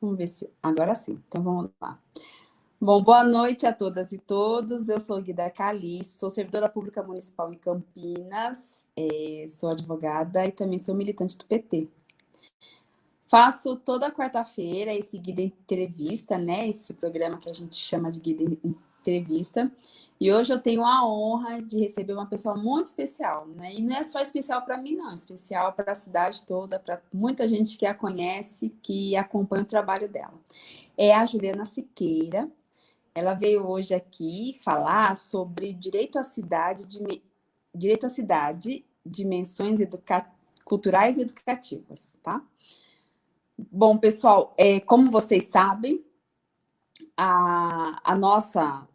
Vamos ver se... Agora sim, então vamos lá. Bom, boa noite a todas e todos. Eu sou Guida Cali, sou servidora pública municipal em Campinas, é, sou advogada e também sou militante do PT. Faço toda quarta-feira esse guida entrevista, né? Esse programa que a gente chama de guida entrevista. E hoje eu tenho a honra de receber uma pessoa muito especial, né? E não é só especial para mim, não, é especial para a cidade toda, para muita gente que a conhece, que acompanha o trabalho dela. É a Juliana Siqueira. Ela veio hoje aqui falar sobre direito à cidade, de, direito à cidade, dimensões culturais e educativas, tá? Bom, pessoal, é, como vocês sabem, a, a nossa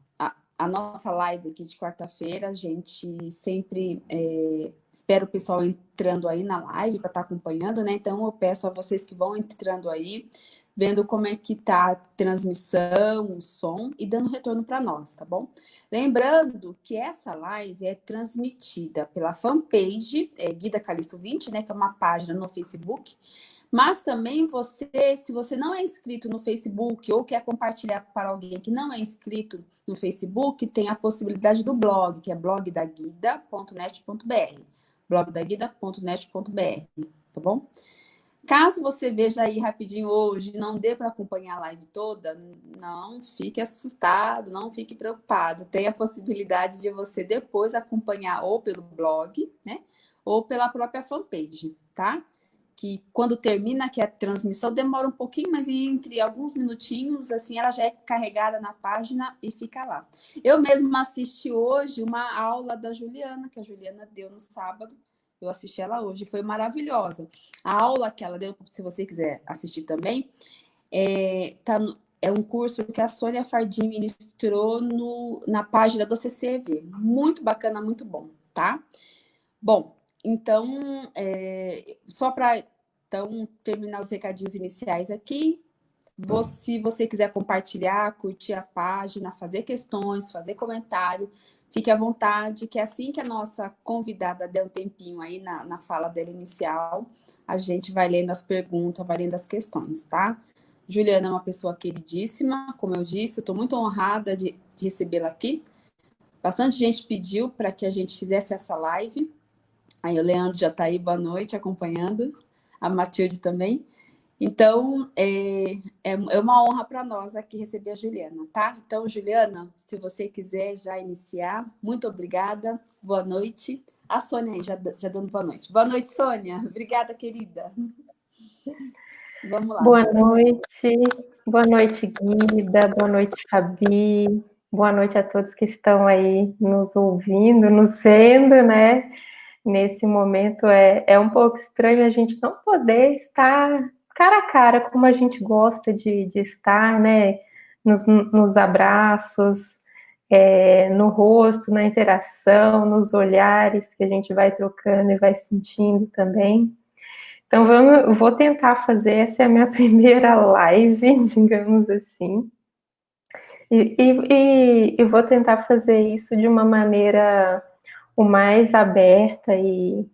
a nossa live aqui de quarta-feira, a gente sempre é, espera o pessoal entrando aí na live para estar tá acompanhando, né? Então eu peço a vocês que vão entrando aí, vendo como é que tá a transmissão, o som e dando retorno para nós, tá bom? Lembrando que essa live é transmitida pela fanpage é, Guida Calisto 20, né? Que é uma página no Facebook. Mas também você, se você não é inscrito no Facebook ou quer compartilhar para alguém que não é inscrito no Facebook, tem a possibilidade do blog, que é blogdaguida.net.br. blogdaguida.net.br, tá bom? Caso você veja aí rapidinho hoje, não dê para acompanhar a live toda, não fique assustado, não fique preocupado. Tem a possibilidade de você depois acompanhar ou pelo blog, né? Ou pela própria fanpage, tá? Que quando termina aqui a transmissão demora um pouquinho, mas entre alguns minutinhos, assim, ela já é carregada na página e fica lá. Eu mesma assisti hoje uma aula da Juliana, que a Juliana deu no sábado, eu assisti ela hoje, foi maravilhosa. A aula que ela deu, se você quiser assistir também, é, tá no, é um curso que a Sônia Fardim ministrou no, na página do CCV. Muito bacana, muito bom, tá? Bom, então, é, só para então, terminar os recadinhos iniciais aqui, se você quiser compartilhar, curtir a página, fazer questões, fazer comentário, fique à vontade, que assim que a nossa convidada der um tempinho aí na, na fala dela inicial, a gente vai lendo as perguntas, vai lendo as questões, tá? Juliana é uma pessoa queridíssima, como eu disse, estou muito honrada de, de recebê-la aqui. Bastante gente pediu para que a gente fizesse essa live, Aí o Leandro já está aí, boa noite, acompanhando, a Matilde também. Então, é, é, é uma honra para nós aqui receber a Juliana, tá? Então, Juliana, se você quiser já iniciar, muito obrigada, boa noite. A Sônia aí, já, já dando boa noite. Boa noite, Sônia. Obrigada, querida. Vamos lá. Boa noite. Boa noite, Guida. Boa noite, Fabi. Boa noite a todos que estão aí nos ouvindo, nos vendo, né? Nesse momento é, é um pouco estranho a gente não poder estar cara a cara como a gente gosta de, de estar, né? Nos, nos abraços, é, no rosto, na interação, nos olhares que a gente vai trocando e vai sentindo também. Então, vamos, vou tentar fazer, essa é a minha primeira live, digamos assim. E, e, e, vou tentar fazer isso de uma maneira o mais aberta e,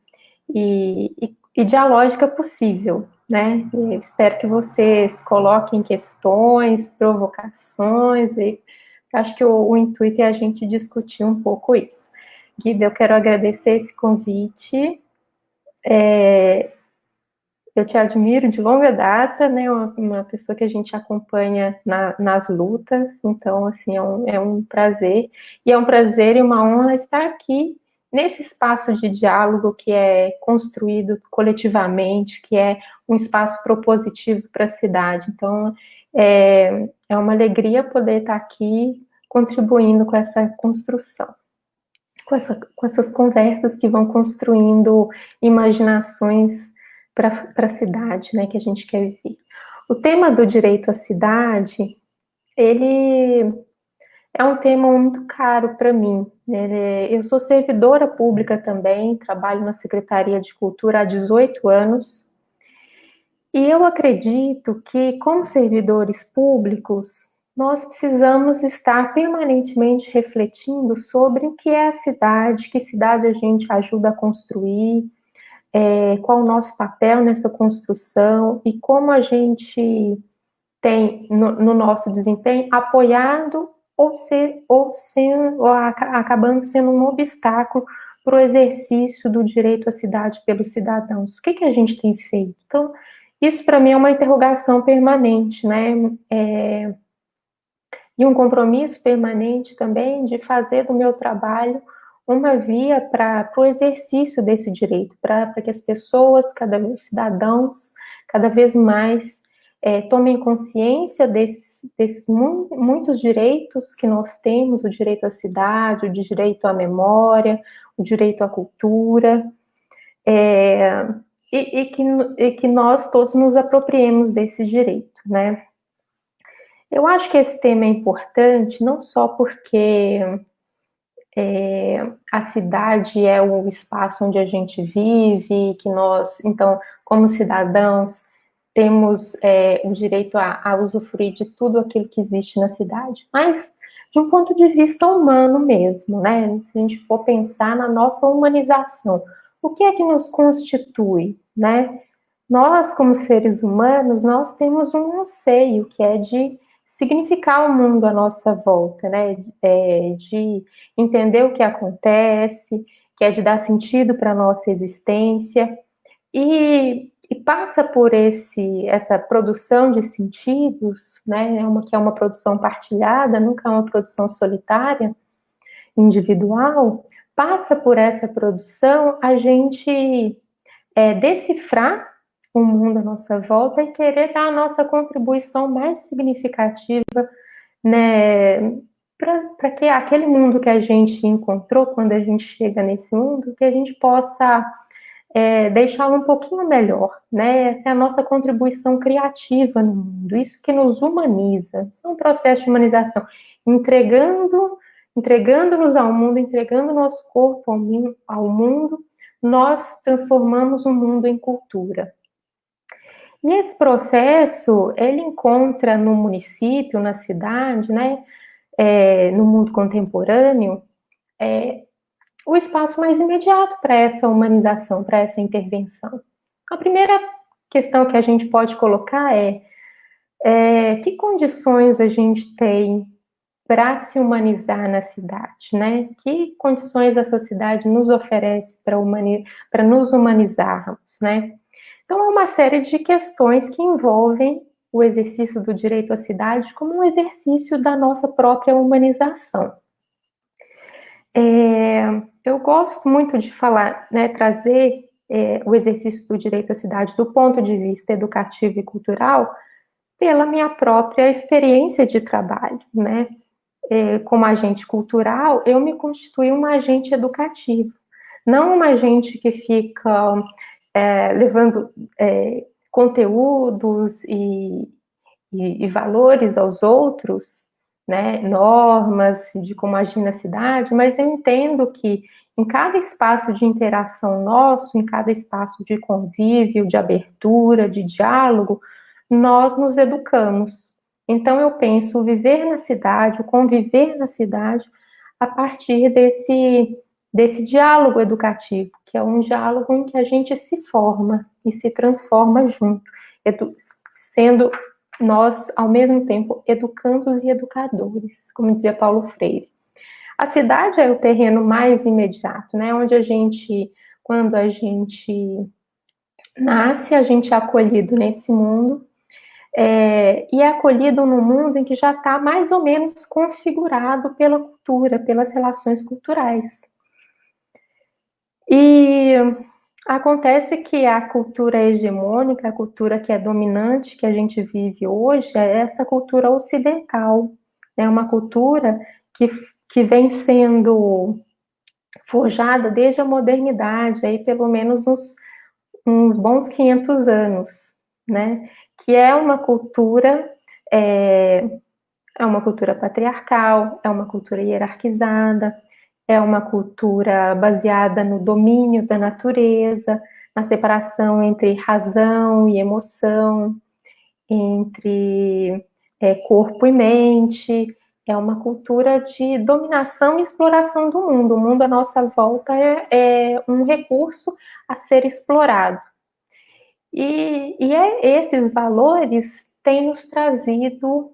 e, e dialógica possível, né? Espero que vocês coloquem questões, provocações, e acho que o, o intuito é a gente discutir um pouco isso. Guida, eu quero agradecer esse convite. É, eu te admiro de longa data, né? Uma, uma pessoa que a gente acompanha na, nas lutas, então, assim, é um, é um prazer. E é um prazer e uma honra estar aqui nesse espaço de diálogo que é construído coletivamente, que é um espaço propositivo para a cidade. Então, é, é uma alegria poder estar aqui contribuindo com essa construção, com, essa, com essas conversas que vão construindo imaginações para a cidade, né, que a gente quer viver. O tema do direito à cidade, ele é um tema muito caro para mim. Né? Eu sou servidora pública também, trabalho na Secretaria de Cultura há 18 anos, e eu acredito que, como servidores públicos, nós precisamos estar permanentemente refletindo sobre o que é a cidade, que cidade a gente ajuda a construir, é, qual o nosso papel nessa construção e como a gente tem no, no nosso desempenho apoiado ou, ser, ou, sendo, ou acabando sendo um obstáculo para o exercício do direito à cidade pelos cidadãos. O que, que a gente tem feito? Então, isso para mim é uma interrogação permanente, né? É, e um compromisso permanente também de fazer do meu trabalho uma via para o exercício desse direito, para que as pessoas, cada cidadãos, cada vez mais é, tomem consciência desses, desses mu muitos direitos que nós temos, o direito à cidade, o direito à memória, o direito à cultura, é, e, e, que, e que nós todos nos apropriemos desse direito, né? Eu acho que esse tema é importante não só porque é, a cidade é o espaço onde a gente vive, que nós, então, como cidadãos, temos é, o direito a, a usufruir de tudo aquilo que existe na cidade, mas de um ponto de vista humano mesmo, né? Se a gente for pensar na nossa humanização, o que é que nos constitui, né? Nós, como seres humanos, nós temos um anseio que é de significar o mundo à nossa volta, né? É, de entender o que acontece, que é de dar sentido para a nossa existência. E, e, passa por esse, essa produção de sentidos, né? É uma, que é uma produção partilhada, nunca é uma produção solitária, individual. Passa por essa produção a gente é, decifrar o mundo à nossa volta e querer dar a nossa contribuição mais significativa, né, para que aquele mundo que a gente encontrou quando a gente chega nesse mundo, que a gente possa é, deixá-lo um pouquinho melhor, né? Essa é a nossa contribuição criativa no mundo, isso que nos humaniza, isso é um processo de humanização, entregando, entregando-nos ao mundo, entregando nosso corpo ao, mundo, nós transformamos o mundo em cultura. E esse processo, ele encontra no município, na cidade, né, é, no mundo contemporâneo, é, o espaço mais imediato para essa humanização, para essa intervenção. A primeira questão que a gente pode colocar é, é que condições a gente tem para se humanizar na cidade, né? Que condições essa cidade nos oferece para humani nos humanizarmos, né? Então, é uma série de questões que envolvem o exercício do direito à cidade como um exercício da nossa própria humanização. É, eu gosto muito de falar, né, trazer é, o exercício do direito à cidade do ponto de vista educativo e cultural pela minha própria experiência de trabalho, né? É, como agente cultural, eu me constitui um agente educativo, não um agente que fica é, levando é, conteúdos e, e, e, valores aos outros, né, normas de como agir na cidade, mas eu entendo que em cada espaço de interação nosso, em cada espaço de convívio, de abertura, de diálogo, nós nos educamos. Então eu penso viver na cidade, o conviver na cidade, a partir desse desse diálogo educativo, que é um diálogo em que a gente se forma e se transforma junto, sendo nós, ao mesmo tempo, educandos e educadores, como dizia Paulo Freire. A cidade é o terreno mais imediato, né, onde a gente, quando a gente nasce, a gente é acolhido nesse mundo, é, e é acolhido no mundo em que já está mais ou menos configurado pela cultura, pelas relações culturais. E acontece que a cultura hegemônica, a cultura que é dominante, que a gente vive hoje, é essa cultura ocidental. É uma cultura que, que vem sendo forjada desde a modernidade, aí pelo menos uns, uns bons 500 anos, né? Que é uma cultura, é, é uma cultura patriarcal, é uma cultura hierarquizada, é uma cultura baseada no domínio da natureza, na separação entre razão e emoção, entre é, corpo e mente, é uma cultura de dominação e exploração do mundo. O mundo à nossa volta é, é um recurso a ser explorado. E, e é esses valores tem nos trazido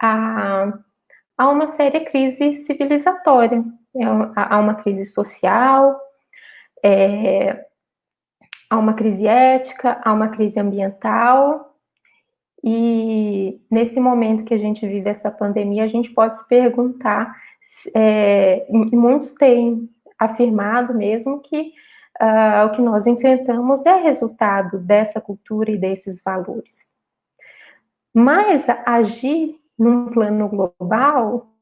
a, a uma séria crise civilizatória, é, a uma crise social, é, a uma crise ética, a uma crise ambiental. E nesse momento que a gente vive essa pandemia, a gente pode se perguntar, é, muitos têm afirmado mesmo que uh, o que nós enfrentamos é resultado dessa cultura e desses valores. Mas agir num plano global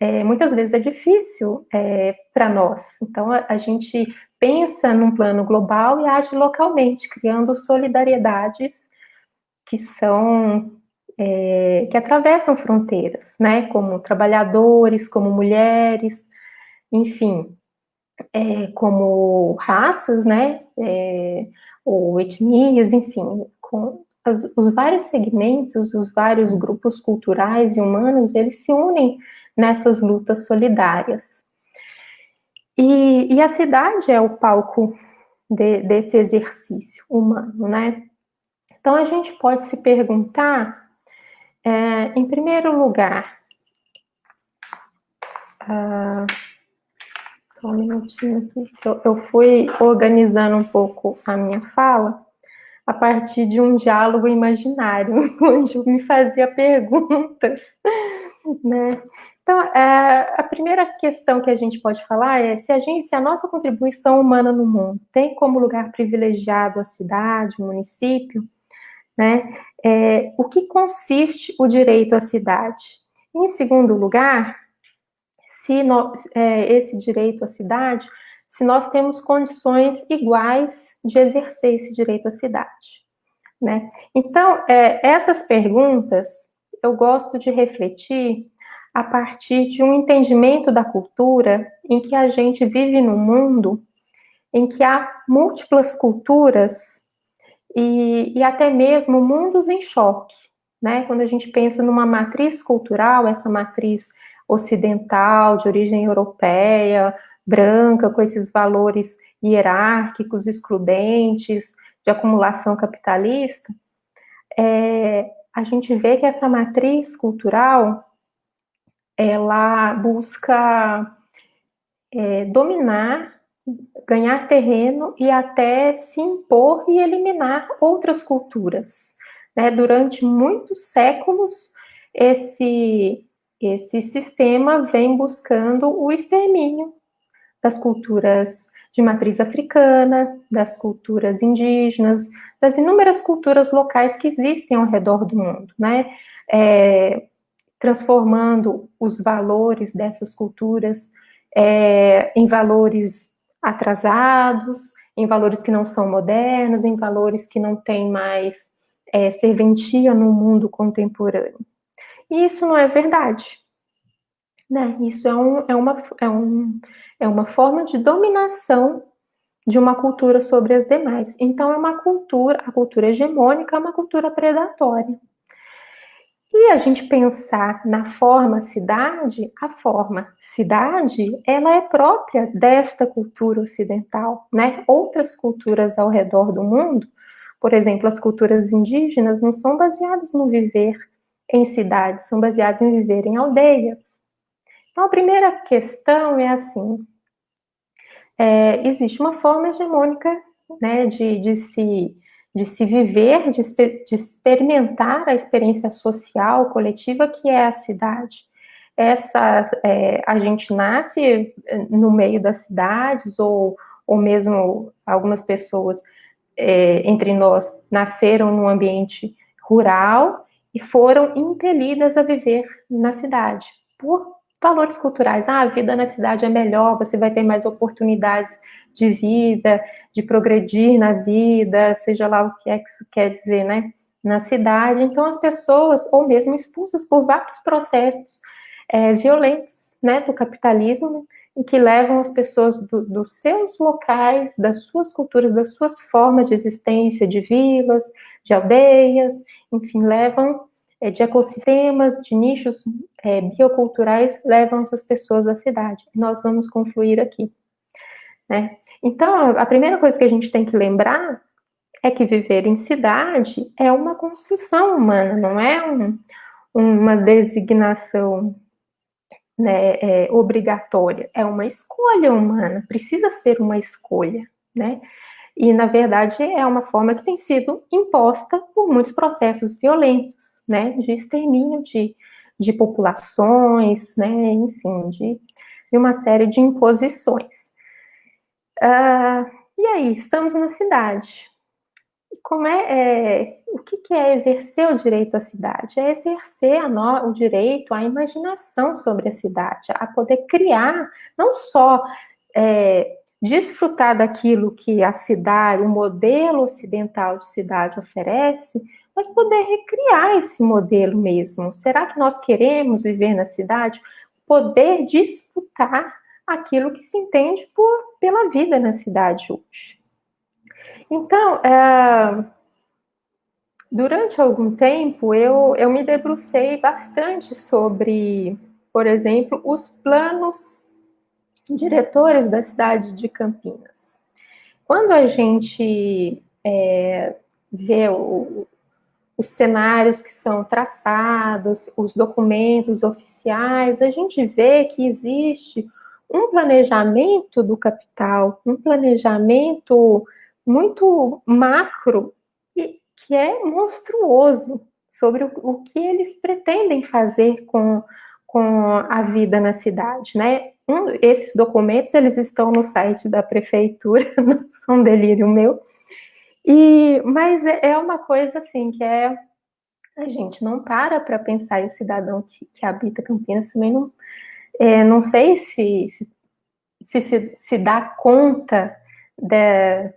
é, muitas vezes é difícil é, para nós. Então, a, a, gente pensa num plano global e age localmente, criando solidariedades que são é, que atravessam fronteiras, né? Como trabalhadores, como mulheres, enfim, é, como raças, né? É, ou etnias, enfim, com os vários segmentos, os vários grupos culturais e humanos, eles se unem nessas lutas solidárias. E, e a cidade é o palco de, desse exercício humano, né? Então a gente pode se perguntar, é, em primeiro lugar, uh, só um minutinho aqui, eu, eu fui organizando um pouco a minha fala a partir de um diálogo imaginário, onde eu me fazia perguntas, né? Então, é, a primeira questão que a gente pode falar é se a, gente, se a nossa contribuição humana no mundo tem como lugar privilegiado a cidade, o município, né? É, o que consiste o direito à cidade? Em segundo lugar, se é, esse direito à cidade, se nós temos condições iguais de exercer esse direito à cidade, né? Então, é, essas perguntas eu gosto de refletir a partir de um entendimento da cultura em que a gente vive num mundo em que há múltiplas culturas e, e até mesmo mundos em choque, né? Quando a gente pensa numa matriz cultural, essa matriz ocidental, de origem europeia, branca, com esses valores hierárquicos, excludentes, de acumulação capitalista, é, a gente vê que essa matriz cultural ela busca é, dominar, ganhar terreno e até se impor e eliminar outras culturas. Né? Durante muitos séculos, esse, esse sistema vem buscando o extermínio das culturas de matriz africana, das culturas indígenas, das inúmeras culturas locais que existem ao redor do mundo, né? É, transformando os valores dessas culturas é, em valores atrasados, em valores que não são modernos, em valores que não têm mais é, serventia no mundo contemporâneo. E isso não é verdade. Né? Isso é, um, é, uma, é, um, é uma forma de dominação de uma cultura sobre as demais. Então, é uma cultura, a cultura hegemônica é uma cultura predatória. E a gente pensar na forma cidade, a forma cidade, ela é própria desta cultura ocidental, né? Outras culturas ao redor do mundo, por exemplo, as culturas indígenas, não são baseadas no viver em cidades, são baseadas em viver em aldeias. Então, a primeira questão é assim, é, existe uma forma hegemônica né, de, de se de se viver, de, de experimentar a experiência social, coletiva que é a cidade. Essa, é, a gente nasce é, no meio das cidades, ou, ou mesmo algumas pessoas é, entre nós nasceram num ambiente rural e foram impelidas a viver na cidade, por valores culturais. Ah, a vida na cidade é melhor, você vai ter mais oportunidades de vida, de progredir na vida, seja lá o que é que isso quer dizer, né? Na cidade. Então, as pessoas, ou mesmo expulsas por vários processos é, violentos, né, do capitalismo, e que levam as pessoas do, dos seus locais, das suas culturas, das suas formas de existência, de vilas, de aldeias, enfim, levam de ecossistemas, de nichos é, bioculturais, levam essas pessoas à cidade. Nós vamos confluir aqui. Né? Então, a primeira coisa que a gente tem que lembrar é que viver em cidade é uma construção humana, não é um, uma designação né, é, obrigatória, é uma escolha humana, precisa ser uma escolha, né? E, na verdade, é uma forma que tem sido imposta por muitos processos violentos, né, de extermínio de, de populações, né, enfim, de, de uma série de imposições. Uh, e aí, estamos na cidade. Como é, é o que, que, é exercer o direito à cidade? É exercer no, o direito à imaginação sobre a cidade, a poder criar, não só é, desfrutar daquilo que a cidade, o modelo ocidental de cidade oferece, mas poder recriar esse modelo mesmo. Será que nós queremos viver na cidade? Poder disputar aquilo que se entende por, pela vida na cidade hoje. Então, é, durante algum tempo, eu, eu me debrucei bastante sobre, por exemplo, os planos diretores da cidade de Campinas. Quando a gente é, vê o, os cenários que são traçados, os documentos oficiais, a gente vê que existe um planejamento do capital, um planejamento muito macro e que é monstruoso sobre o, o que eles pretendem fazer com, com a vida na cidade, né? Um, esses documentos, eles estão no site da prefeitura, não são delírio meu, e, mas é, é uma coisa assim que é a gente não para para pensar e o cidadão que, que habita Campinas também não é, não sei se se, se se dá conta da,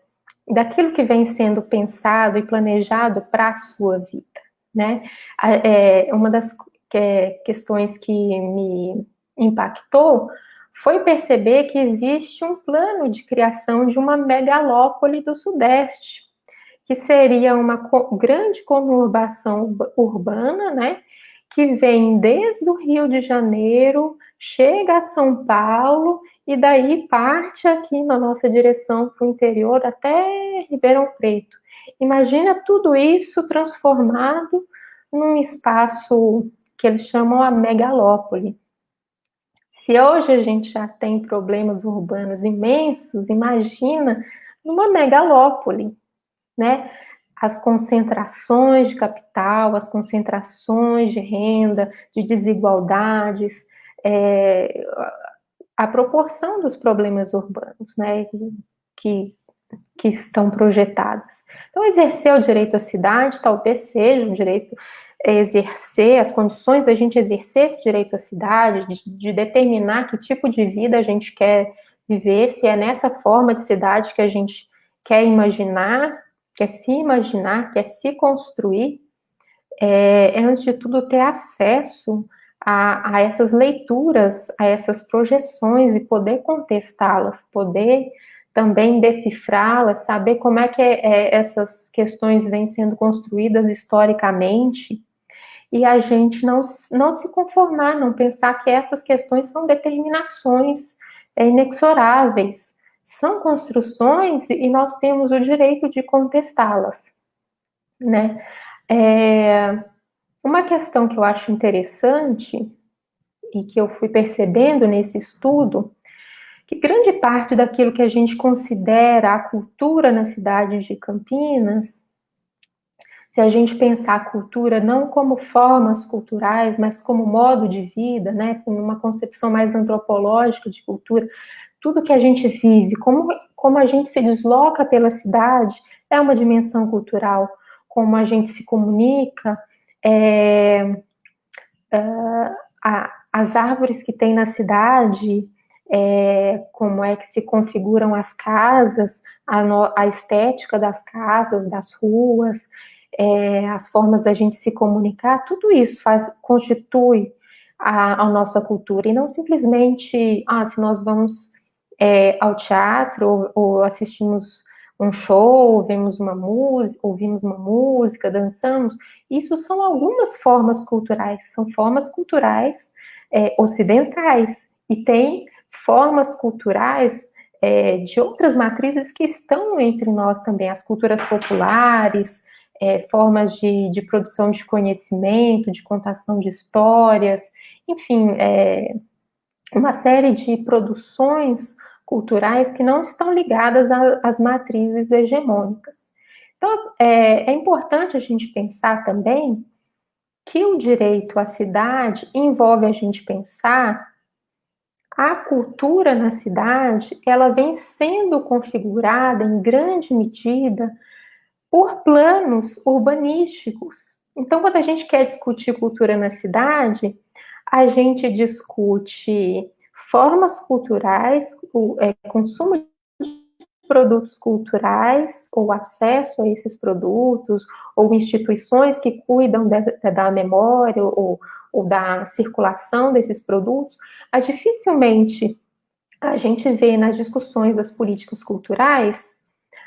daquilo que vem sendo pensado e planejado para a sua vida, né? É, uma das que, questões que me impactou foi perceber que existe um plano de criação de uma megalópole do Sudeste, que seria uma grande conurbação urbana, né, que vem desde o Rio de Janeiro, chega a São Paulo e daí parte aqui na nossa direção para o interior até Ribeirão Preto. Imagina tudo isso transformado num espaço que eles chamam a megalópole. Se hoje a gente já tem problemas urbanos imensos, imagina numa megalópole, né? As concentrações de capital, as concentrações de renda, de desigualdades, é, a proporção dos problemas urbanos, né? Que, que estão projetados. Então, exercer o direito à cidade talvez seja um direito exercer, as condições da gente exercer esse direito à cidade, de, de, determinar que tipo de vida a gente quer viver, se é nessa forma de cidade que a gente quer imaginar, quer se imaginar, quer se construir, é, é antes de tudo ter acesso a, a essas leituras, a essas projeções e poder contestá-las, poder também decifrá-las, saber como é que é, é, essas questões vêm sendo construídas historicamente, e a gente não, não se conformar, não pensar que essas questões são determinações é, inexoráveis, são construções e nós temos o direito de contestá-las, né? É, uma questão que eu acho interessante e que eu fui percebendo nesse estudo, que grande parte daquilo que a gente considera a cultura na cidade de Campinas se a gente pensar a cultura não como formas culturais, mas como modo de vida, né, com uma concepção mais antropológica de cultura, tudo que a gente vive, como, como a gente se desloca pela cidade, é uma dimensão cultural, como a gente se comunica, é, é, a, as árvores que tem na cidade, é, como é que se configuram as casas, a, no, a estética das casas, das ruas, é, as formas da gente se comunicar, tudo isso faz, constitui a, a nossa cultura, e não simplesmente, ah, se nós vamos é, ao teatro ou, ou, assistimos um show, vemos uma música, ouvimos uma música, dançamos, isso são algumas formas culturais, são formas culturais é, ocidentais, e tem formas culturais é, de outras matrizes que estão entre nós também, as culturas populares, é, formas de, de, produção de conhecimento, de contação de histórias, enfim, é, uma série de produções culturais que não estão ligadas às matrizes hegemônicas. Então, é, é importante a gente pensar também que o direito à cidade envolve a gente pensar a cultura na cidade, ela vem sendo configurada em grande medida por planos urbanísticos. Então, quando a gente quer discutir cultura na cidade, a gente discute formas culturais, o é, consumo de produtos culturais, ou acesso a esses produtos, ou instituições que cuidam de, da memória, ou, ou da circulação desses produtos, a dificilmente a gente vê nas discussões das políticas culturais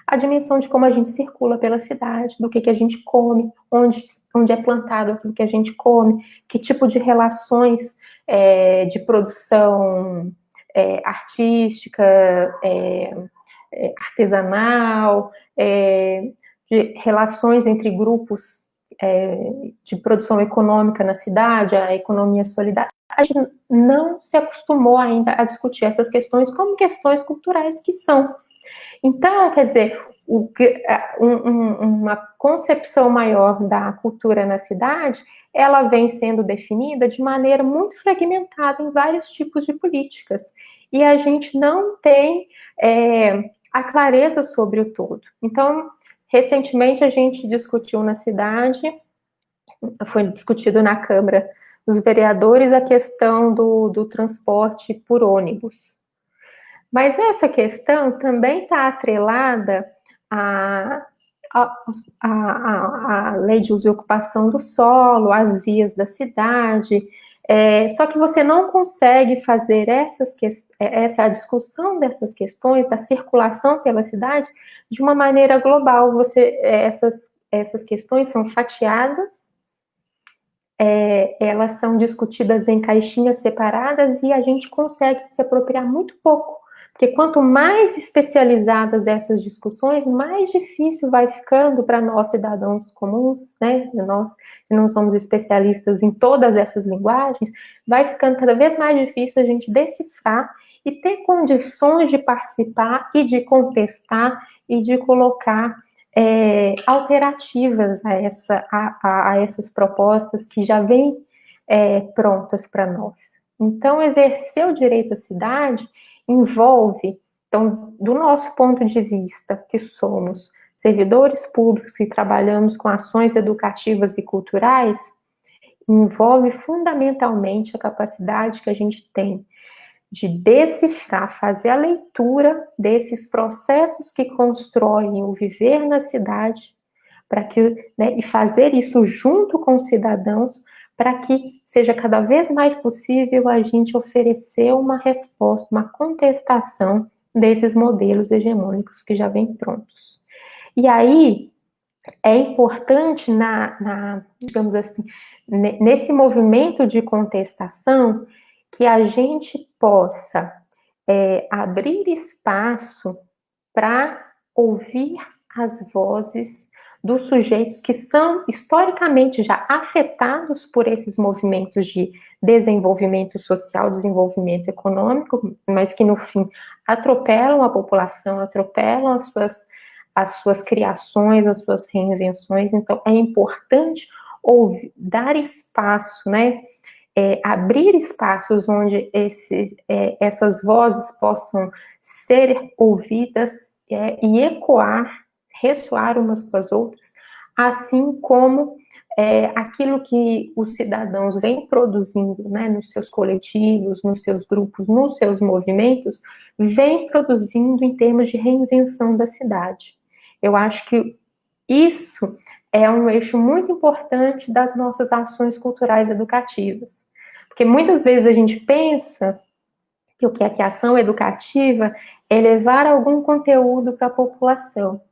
a dimensão de como a gente circula pela cidade, do que, que a gente come, onde, onde é plantado aquilo que a gente come, que tipo de relações é, de produção é, artística, é, é artesanal, é, de relações entre grupos é, de produção econômica na cidade, a economia solidária, a gente não se acostumou ainda a discutir essas questões como questões culturais que são. Então, quer dizer, o, um, uma concepção maior da cultura na cidade, ela vem sendo definida de maneira muito fragmentada em vários tipos de políticas. E a gente não tem é, a clareza sobre o todo. Então, recentemente a gente discutiu na cidade, foi discutido na Câmara dos Vereadores a questão do, do transporte por ônibus. Mas essa questão também está atrelada à, à, à, à, lei de uso e ocupação do solo, às vias da cidade. É, só que você não consegue fazer essas essa discussão dessas questões da circulação pela cidade de uma maneira global. Você essas essas questões são fatiadas é, elas são discutidas em caixinhas separadas e a gente consegue se apropriar muito pouco porque quanto mais especializadas essas discussões, mais difícil vai ficando para nós cidadãos comuns, né? Nós que não somos especialistas em todas essas linguagens, vai ficando cada vez mais difícil a gente decifrar e ter condições de participar e de contestar e de colocar é, alternativas a, essa, a, a, essas propostas que já vêm é, prontas para nós. Então, exercer o direito à cidade envolve, então, do nosso ponto de vista, que somos servidores públicos e trabalhamos com ações educativas e culturais, envolve fundamentalmente a capacidade que a gente tem de decifrar, fazer a leitura desses processos que constroem o viver na cidade, para que né, e fazer isso junto com os cidadãos para que seja cada vez mais possível a gente oferecer uma resposta, uma contestação desses modelos hegemônicos que já vêm prontos. E aí, é importante, na, na, digamos assim, nesse movimento de contestação, que a gente possa é, abrir espaço para ouvir as vozes dos sujeitos que são historicamente já afetados por esses movimentos de desenvolvimento social, desenvolvimento econômico, mas que no fim atropelam a população, atropelam as suas, as suas criações, as suas reinvenções. Então é importante ouvir, dar espaço, né? É, abrir espaços onde esse, é, essas vozes possam ser ouvidas é, e ecoar ressoar umas com as outras, assim como é, aquilo que os cidadãos vêm produzindo né, nos seus coletivos, nos seus grupos, nos seus movimentos, vem produzindo em termos de reinvenção da cidade. Eu acho que isso é um eixo muito importante das nossas ações culturais educativas. Porque muitas vezes a gente pensa que o que é que a ação educativa é levar algum conteúdo para a população.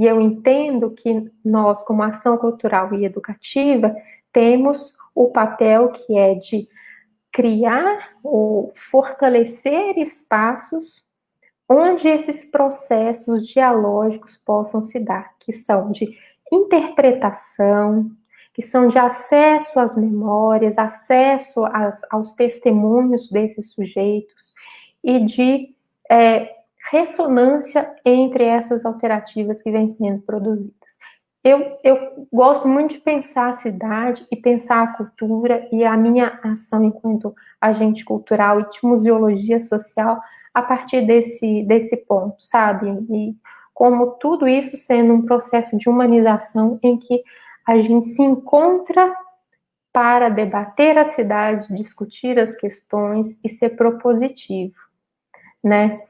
E eu entendo que nós, como ação cultural e educativa, temos o papel que é de criar ou fortalecer espaços onde esses processos dialógicos possam se dar, que são de interpretação, que são de acesso às memórias, acesso às, aos testemunhos desses sujeitos e de é, ressonância entre essas alternativas que vêm sendo produzidas. Eu, eu gosto muito de pensar a cidade e pensar a cultura e a minha ação enquanto agente cultural e de museologia social a partir desse, desse ponto, sabe? E como tudo isso sendo um processo de humanização em que a gente se encontra para debater a cidade, discutir as questões e ser propositivo, né?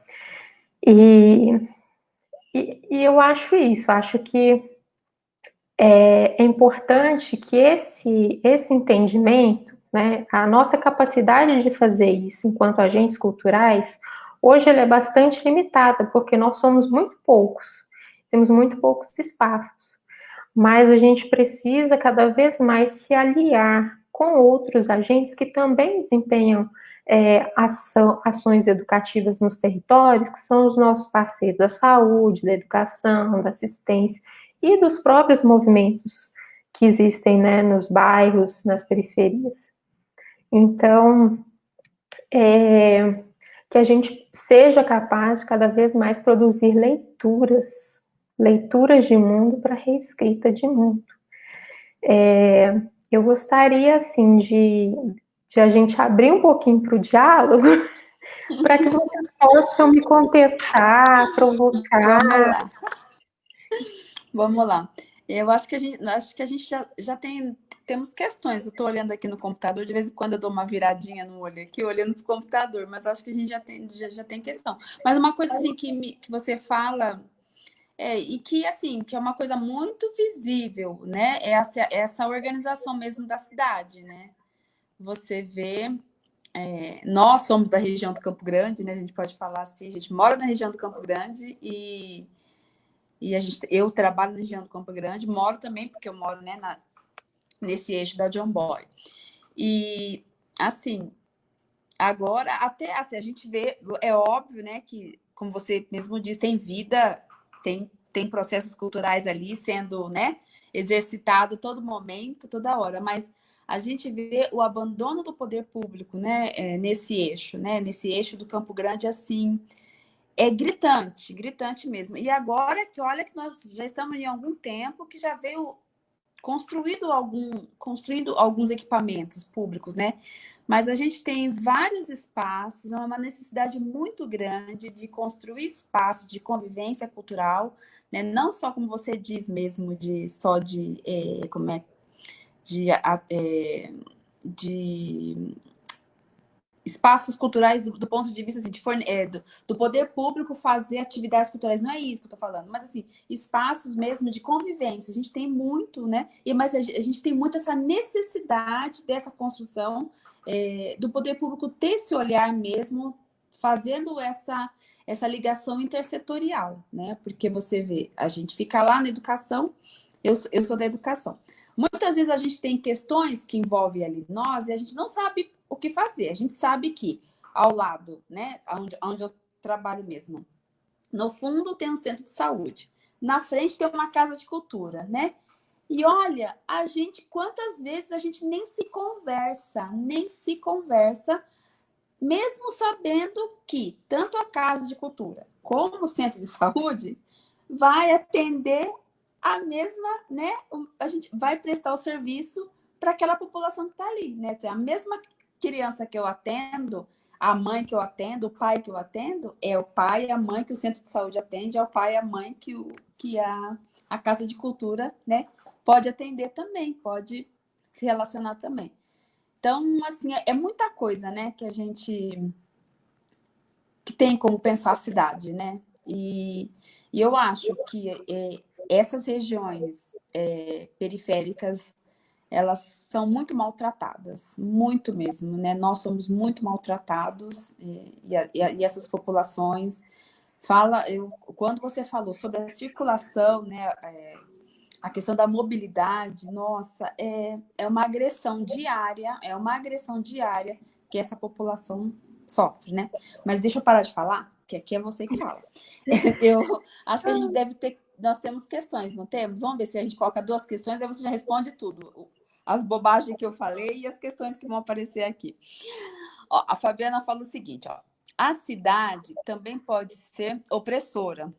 E, e, e eu acho isso, acho que é, é importante que esse, esse entendimento, né, a nossa capacidade de fazer isso enquanto agentes culturais, hoje ela é bastante limitada, porque nós somos muito poucos, temos muito poucos espaços. Mas a gente precisa cada vez mais se aliar com outros agentes que também desempenham é, ação, ações educativas nos territórios, que são os nossos parceiros da saúde, da educação, da assistência e dos próprios movimentos que existem né, nos bairros, nas periferias. Então, é, que a gente seja capaz de cada vez mais produzir leituras leituras de mundo para reescrita de mundo. É, eu gostaria, assim, de, de a gente abrir um pouquinho para o diálogo, para que vocês possam me contestar, provocar. Vamos lá. Eu acho que a gente, acho que a gente já, já tem temos questões. Eu estou olhando aqui no computador, de vez em quando eu dou uma viradinha no olho aqui, olhando para o computador, mas acho que a gente já tem, já, já tem questão. Mas uma coisa assim que, me, que você fala é, e que, assim, que é uma coisa muito visível, né? É essa, essa organização mesmo da cidade, né? Você vê... É, nós somos da região do Campo Grande, né? A gente pode falar assim, a gente mora na região do Campo Grande e, e a gente, eu trabalho na região do Campo Grande, moro também, porque eu moro né, na, nesse eixo da John Boy. E, assim, agora, até assim, a gente vê, é óbvio, né, que, como você mesmo disse, tem vida tem, tem processos culturais ali sendo né, exercitado todo momento, toda hora, mas a gente vê o abandono do poder público né, é, nesse eixo, né, nesse eixo do Campo Grande, assim, é gritante, gritante mesmo. E agora que olha que nós já estamos em algum tempo que já veio construído algum, construindo alguns equipamentos públicos, né? Mas a gente tem vários espaços, é uma necessidade muito grande de construir espaços de convivência cultural, né? não só como você diz mesmo, de só de, é, como é, de, é, de espaços culturais do, do, ponto de vista assim, de forne é, do, do, poder público fazer atividades culturais. Não é isso que eu estou falando, mas assim, espaços mesmo de convivência. A gente tem muito, né? E, mas a, a gente tem muito essa necessidade dessa construção é, do poder público ter esse olhar mesmo, fazendo essa, essa ligação intersetorial, né? Porque você vê, a gente fica lá na educação, eu, eu sou da educação. Muitas vezes a gente tem questões que envolvem ali nós e a gente não sabe o que fazer. A gente sabe que ao lado, né, onde, onde eu trabalho mesmo, no fundo tem um centro de saúde. Na frente tem uma casa de cultura, né? E olha, a gente, quantas vezes a gente nem se conversa, nem se conversa, mesmo sabendo que tanto a Casa de Cultura como o Centro de Saúde vai atender a mesma, né? A gente vai prestar o serviço para aquela população que está ali, né? A mesma criança que eu atendo, a mãe que eu atendo, o pai que eu atendo, é o pai e a mãe que o centro de saúde atende, é o pai e a mãe que, o, que a, a casa de cultura né, pode atender também, pode se relacionar também. Então, assim, é, é muita coisa, né, que a gente que tem como pensar a cidade, né? E, e eu acho que é, essas regiões é, periféricas elas são muito maltratadas, muito mesmo, né? Nós somos muito maltratados e, e, e essas populações fala, eu, quando você falou sobre a circulação, né, é, a questão da mobilidade, nossa, é, é uma agressão diária, é uma agressão diária que essa população sofre, né? Mas deixa eu parar de falar, porque aqui é você que fala. Eu acho que a gente deve ter, nós temos questões, não temos? Vamos ver se a gente coloca duas questões, aí você já responde tudo. As bobagens que eu falei e as questões que vão aparecer aqui. Ó, a Fabiana fala o seguinte, ó. A cidade também pode ser opressora.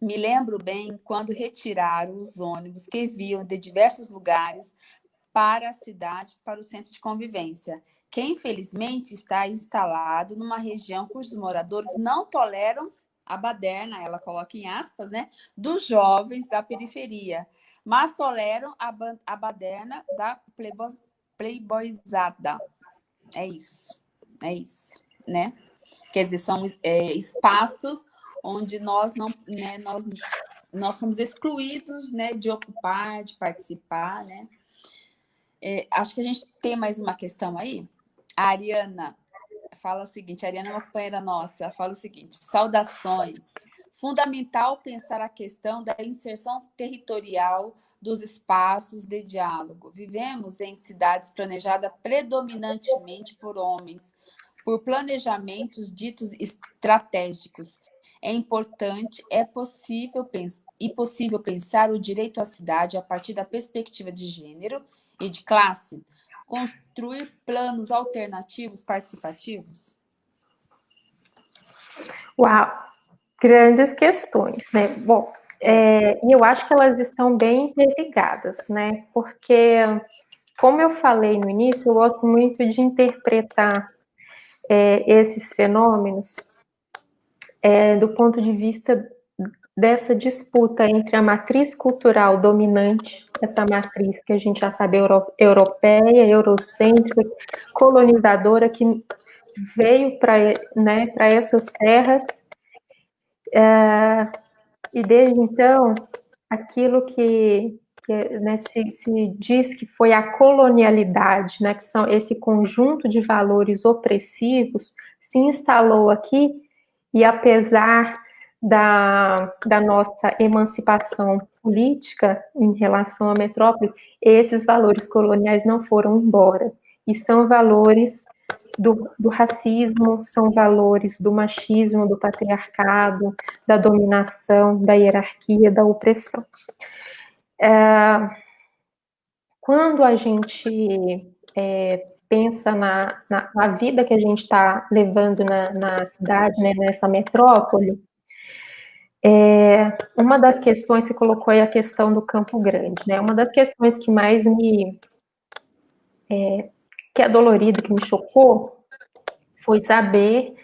Me lembro bem quando retiraram os ônibus que viam de diversos lugares para a cidade, para o centro de convivência, que infelizmente está instalado numa região cujos moradores não toleram a baderna, ela coloca em aspas, né, dos jovens da periferia, mas toleram a, a baderna da playboyzada. É isso, é isso, né? Quer dizer, são é, espaços onde nós não, né, nós, nós somos excluídos, né, de ocupar, de participar, né? É, acho que a gente tem mais uma questão aí. A Ariana fala o seguinte, a Ariana é uma companheira nossa, fala o seguinte, saudações. Fundamental pensar a questão da inserção territorial dos espaços de diálogo. Vivemos em cidades planejadas predominantemente por homens, por planejamentos ditos estratégicos. É importante, é possível e possível pensar o direito à cidade a partir da perspectiva de gênero e de classe, construir planos alternativos participativos? Uau, grandes questões, né? Bom, é, e eu acho que elas estão bem interligadas, né? Porque, como eu falei no início, eu gosto muito de interpretar é, esses fenômenos é, do ponto de vista dessa disputa entre a matriz cultural dominante, essa matriz que a gente já sabe euro, europeia, eurocêntrica, colonizadora, que veio para né, essas terras, é, e desde então, aquilo que, que né, se, se, diz que foi a colonialidade, né, que são esse conjunto de valores opressivos, se instalou aqui, e apesar da, da nossa emancipação política em relação à metrópole, esses valores coloniais não foram embora. E são valores do, do, racismo, são valores do machismo, do patriarcado, da dominação, da hierarquia, da opressão. É, quando a gente é, pensa na, na, na, vida que a gente está levando na, na cidade, né, nessa metrópole, é, uma das questões, você colocou aí a questão do Campo Grande, né? Uma das questões que mais me. É, que é dolorido, que me chocou, foi saber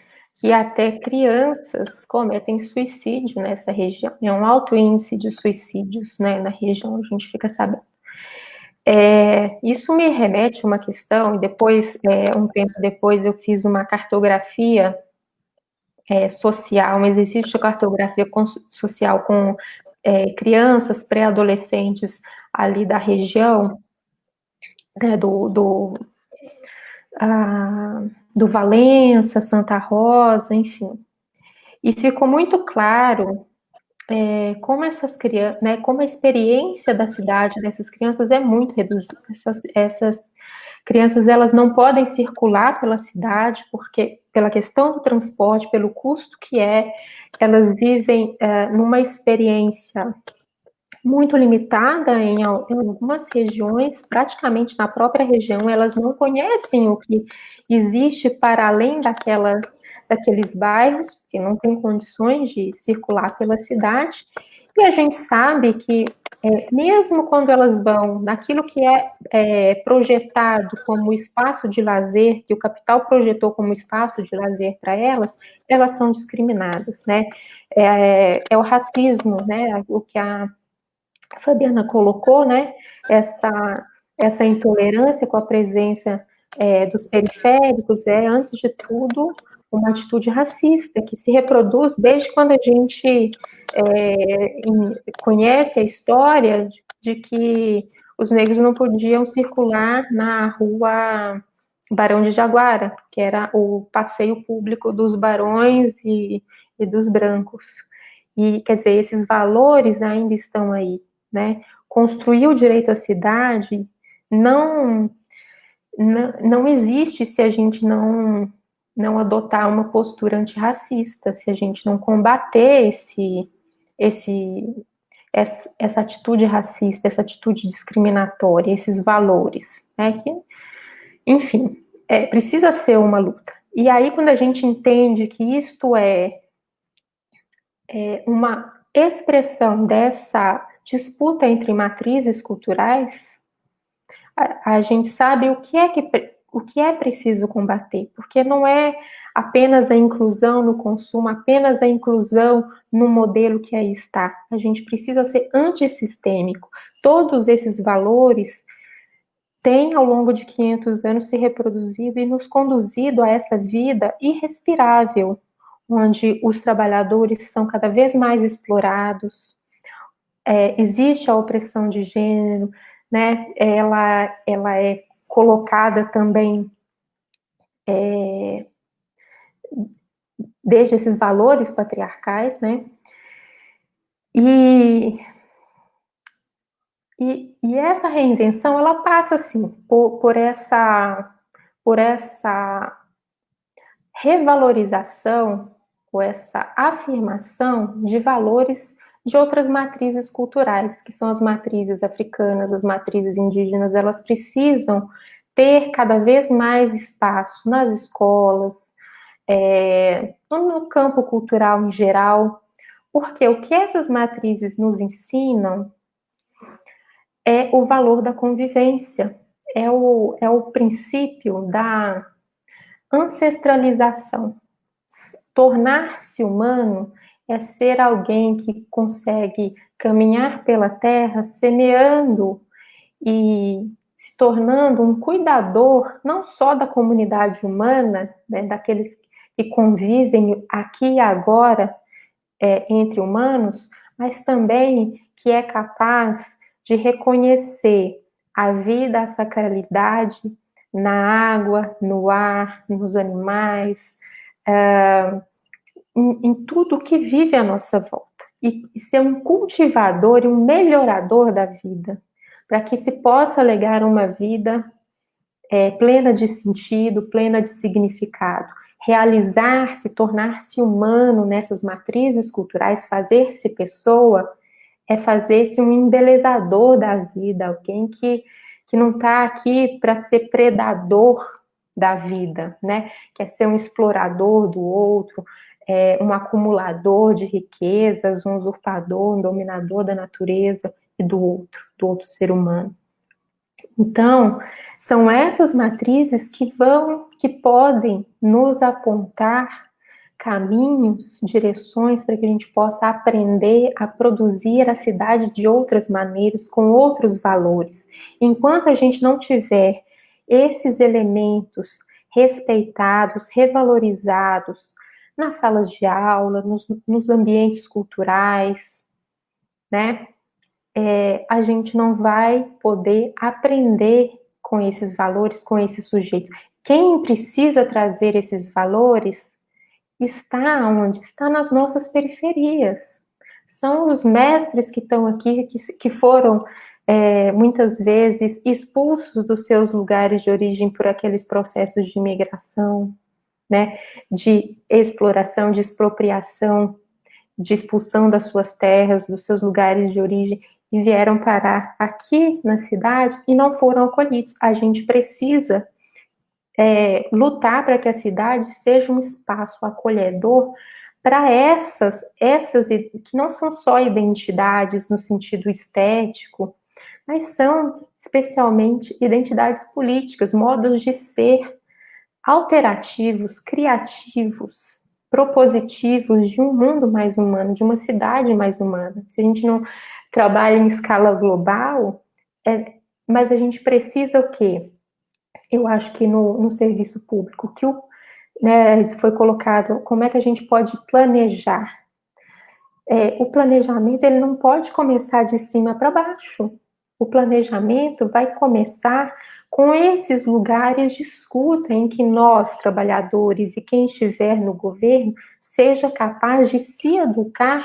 que até crianças cometem suicídio nessa região. É um alto índice de suicídios né, na região, a gente fica sabendo. É, isso me remete a uma questão, e depois, é, um tempo depois, eu fiz uma cartografia é, social, um exercício de cartografia com, social com é, crianças, pré-adolescentes ali da região, né, do, do, ah, do Valença, Santa Rosa, enfim. E ficou muito claro é, como essas crianças, né, como a experiência da cidade dessas crianças é muito reduzida. Essas, essas crianças elas não podem circular pela cidade porque pela questão do transporte, pelo custo que é, elas vivem é, numa experiência muito limitada em, algumas regiões, praticamente na própria região, elas não conhecem o que existe para além daquela, daqueles bairros, porque não tem condições de circular pela cidade, e a gente sabe que, é, mesmo quando elas vão naquilo que é, é, projetado como espaço de lazer, que o capital projetou como espaço de lazer para elas, elas são discriminadas, né? É, é o racismo, né? O que a Fabiana colocou, né? Essa, essa intolerância com a presença é, dos periféricos é, antes de tudo, uma atitude racista que se reproduz desde quando a gente é, conhece a história de, de, que os negros não podiam circular na rua Barão de Jaguara, que era o passeio público dos barões e, e dos brancos. E, quer dizer, esses valores ainda estão aí, né? Construir o direito à cidade não, não, não existe se a gente não não adotar uma postura antirracista, se a gente não combater esse, esse, essa, atitude racista, essa atitude discriminatória, esses valores, né? Que, enfim, é, precisa ser uma luta. E aí, quando a gente entende que isto é, é uma expressão dessa disputa entre matrizes culturais, a, a gente sabe o que é que o que é preciso combater, porque não é apenas a inclusão no consumo, apenas a inclusão no modelo que aí está. A gente precisa ser antissistêmico. Todos esses valores têm, ao longo de 500 anos, se reproduzido e nos conduzido a essa vida irrespirável, onde os trabalhadores são cada vez mais explorados, é, existe a opressão de gênero, né? Ela, ela é colocada também é, desde esses valores patriarcais, né? E, e, e, essa reinvenção, ela passa, assim, por, por, essa, por essa revalorização, ou essa afirmação de valores de outras matrizes culturais, que são as matrizes africanas, as matrizes indígenas, elas precisam ter cada vez mais espaço nas escolas, é, no campo cultural em geral, porque o que essas matrizes nos ensinam é o valor da convivência, é o, é o princípio da ancestralização. Tornar-se humano é ser alguém que consegue caminhar pela terra semeando e se tornando um cuidador não só da comunidade humana, né, daqueles que convivem aqui e agora é, entre humanos, mas também que é capaz de reconhecer a vida, a sacralidade na água, no ar, nos animais, uh, em, em tudo que vive à nossa volta. E, ser um cultivador e um melhorador da vida, para que se possa legar uma vida é, plena de sentido, plena de significado. Realizar-se, tornar-se humano nessas matrizes culturais, fazer-se pessoa, é fazer-se um embelezador da vida, alguém que, que não está aqui para ser predador da vida, né? Quer ser um explorador do outro, é, um acumulador de riquezas, um usurpador, um dominador da natureza e do outro, do outro ser humano. Então, são essas matrizes que vão, que podem nos apontar caminhos, direções para que a gente possa aprender a produzir a cidade de outras maneiras, com outros valores. Enquanto a gente não tiver esses elementos respeitados, revalorizados, nas salas de aula, nos, nos ambientes culturais, né? É, a gente não vai poder aprender com esses valores, com esses sujeitos. Quem precisa trazer esses valores está onde? Está nas nossas periferias. São os mestres que estão aqui, que, que foram é, muitas vezes expulsos dos seus lugares de origem por aqueles processos de imigração, né, de exploração, de expropriação, de expulsão das suas terras, dos seus lugares de origem, e vieram parar aqui na cidade e não foram acolhidos. A gente precisa é, lutar para que a cidade seja um espaço acolhedor para essas, essas que não são só identidades no sentido estético, mas são especialmente identidades políticas, modos de ser alterativos, criativos, propositivos de um mundo mais humano, de uma cidade mais humana. Se a gente não trabalha em escala global, é, mas a gente precisa o quê? Eu acho que no, no serviço público, que o, né, foi colocado, como é que a gente pode planejar? É, o planejamento, ele não pode começar de cima para baixo. O planejamento vai começar com esses lugares de escuta em que nós, trabalhadores e quem estiver no governo, seja capaz de se educar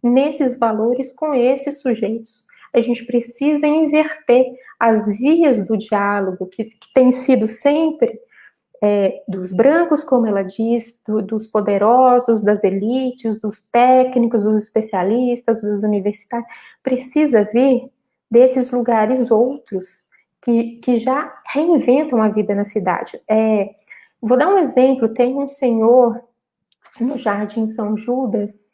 nesses valores com esses sujeitos. A gente precisa inverter as vias do diálogo, que, que tem sido sempre é, dos brancos, como ela diz, do, dos poderosos, das elites, dos técnicos, dos especialistas, dos universitários, precisa vir desses lugares outros que, que já reinventam a vida na cidade. É, vou dar um exemplo: tem um senhor no Jardim São Judas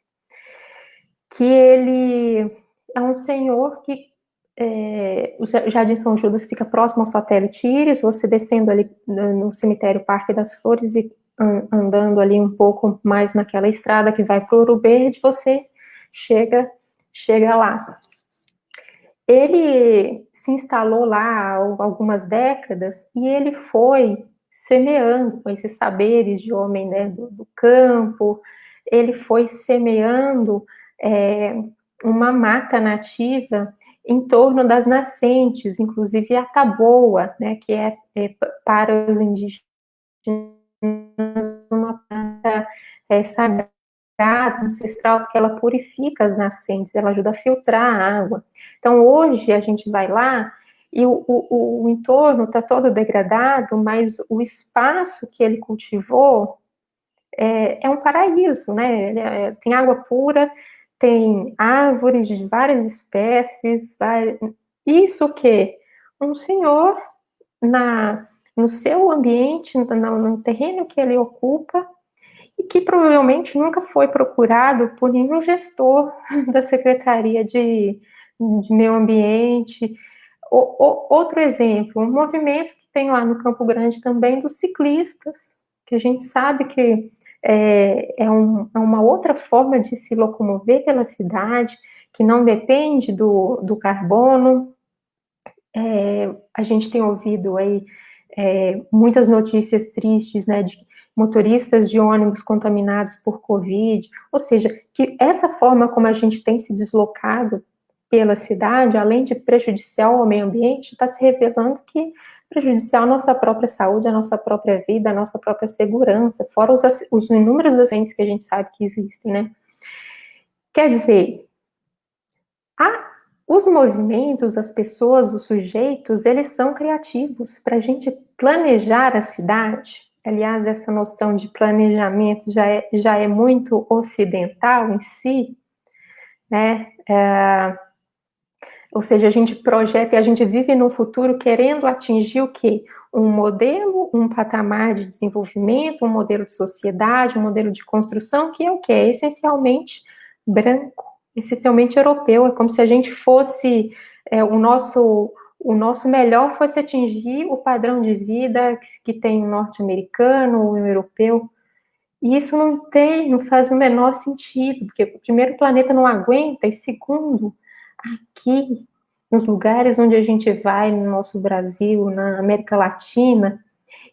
que ele é um senhor que é, o Jardim São Judas fica próximo ao satélite Íris, você descendo ali no cemitério Parque das Flores e andando ali um pouco mais naquela estrada que vai para o Ouro Verde, você chega, chega lá. Ele se instalou lá há algumas décadas e ele foi semeando com esses saberes de homem né, do, do campo, ele foi semeando é, uma mata nativa em torno das nascentes, inclusive a taboa, né, que é, é para os indígenas uma planta é, sagrada, ancestral, porque ela purifica as nascentes, ela ajuda a filtrar a água. Então, hoje a gente vai lá e o, o, o entorno está todo degradado, mas o espaço que ele cultivou é, é um paraíso, né? É, tem água pura, tem árvores de várias espécies, isso que um senhor na no seu ambiente, no, no terreno que ele ocupa, e que provavelmente nunca foi procurado por nenhum gestor da Secretaria de, de Meio Ambiente. O, o, outro exemplo, um movimento que tem lá no Campo Grande também dos ciclistas, que a gente sabe que é, é, um, é uma outra forma de se locomover pela cidade, que não depende do, do carbono. É, a gente tem ouvido aí é, muitas notícias tristes, né, de motoristas de ônibus contaminados por Covid, ou seja, que essa forma como a gente tem se deslocado pela cidade, além de prejudicial ao meio ambiente, está se revelando que prejudicial à nossa própria saúde, à nossa própria vida, à nossa própria segurança, fora os, os inúmeros acidentes que a gente sabe que existem, né? Quer dizer, a, os movimentos, as pessoas, os sujeitos, eles são criativos para a gente planejar a cidade. Aliás, essa noção de planejamento já é, já é muito ocidental em si, né? É, ou seja, a gente projeta e a gente vive no futuro querendo atingir o quê? Um modelo, um patamar de desenvolvimento, um modelo de sociedade, um modelo de construção, que é o quê? É essencialmente branco, essencialmente europeu. É como se a gente fosse, é, o nosso o nosso melhor fosse atingir o padrão de vida que, tem o norte-americano, o europeu. E isso não tem, não faz o menor sentido, porque primeiro planeta não aguenta, e segundo, aqui, nos lugares onde a gente vai, no nosso Brasil, na América Latina,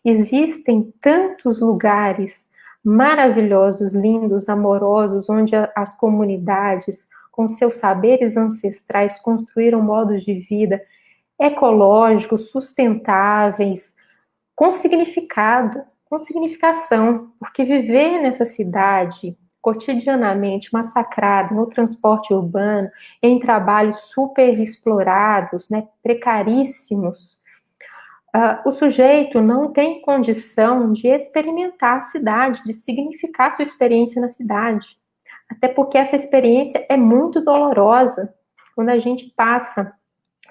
existem tantos lugares maravilhosos, lindos, amorosos, onde as comunidades, com seus saberes ancestrais, construíram modos de vida ecológicos, sustentáveis, com significado, com significação, porque viver nessa cidade cotidianamente massacrado no transporte urbano, em trabalhos super explorados, né, precaríssimos, uh, o sujeito não tem condição de experimentar a cidade, de significar sua experiência na cidade. Até porque essa experiência é muito dolorosa. Quando a gente passa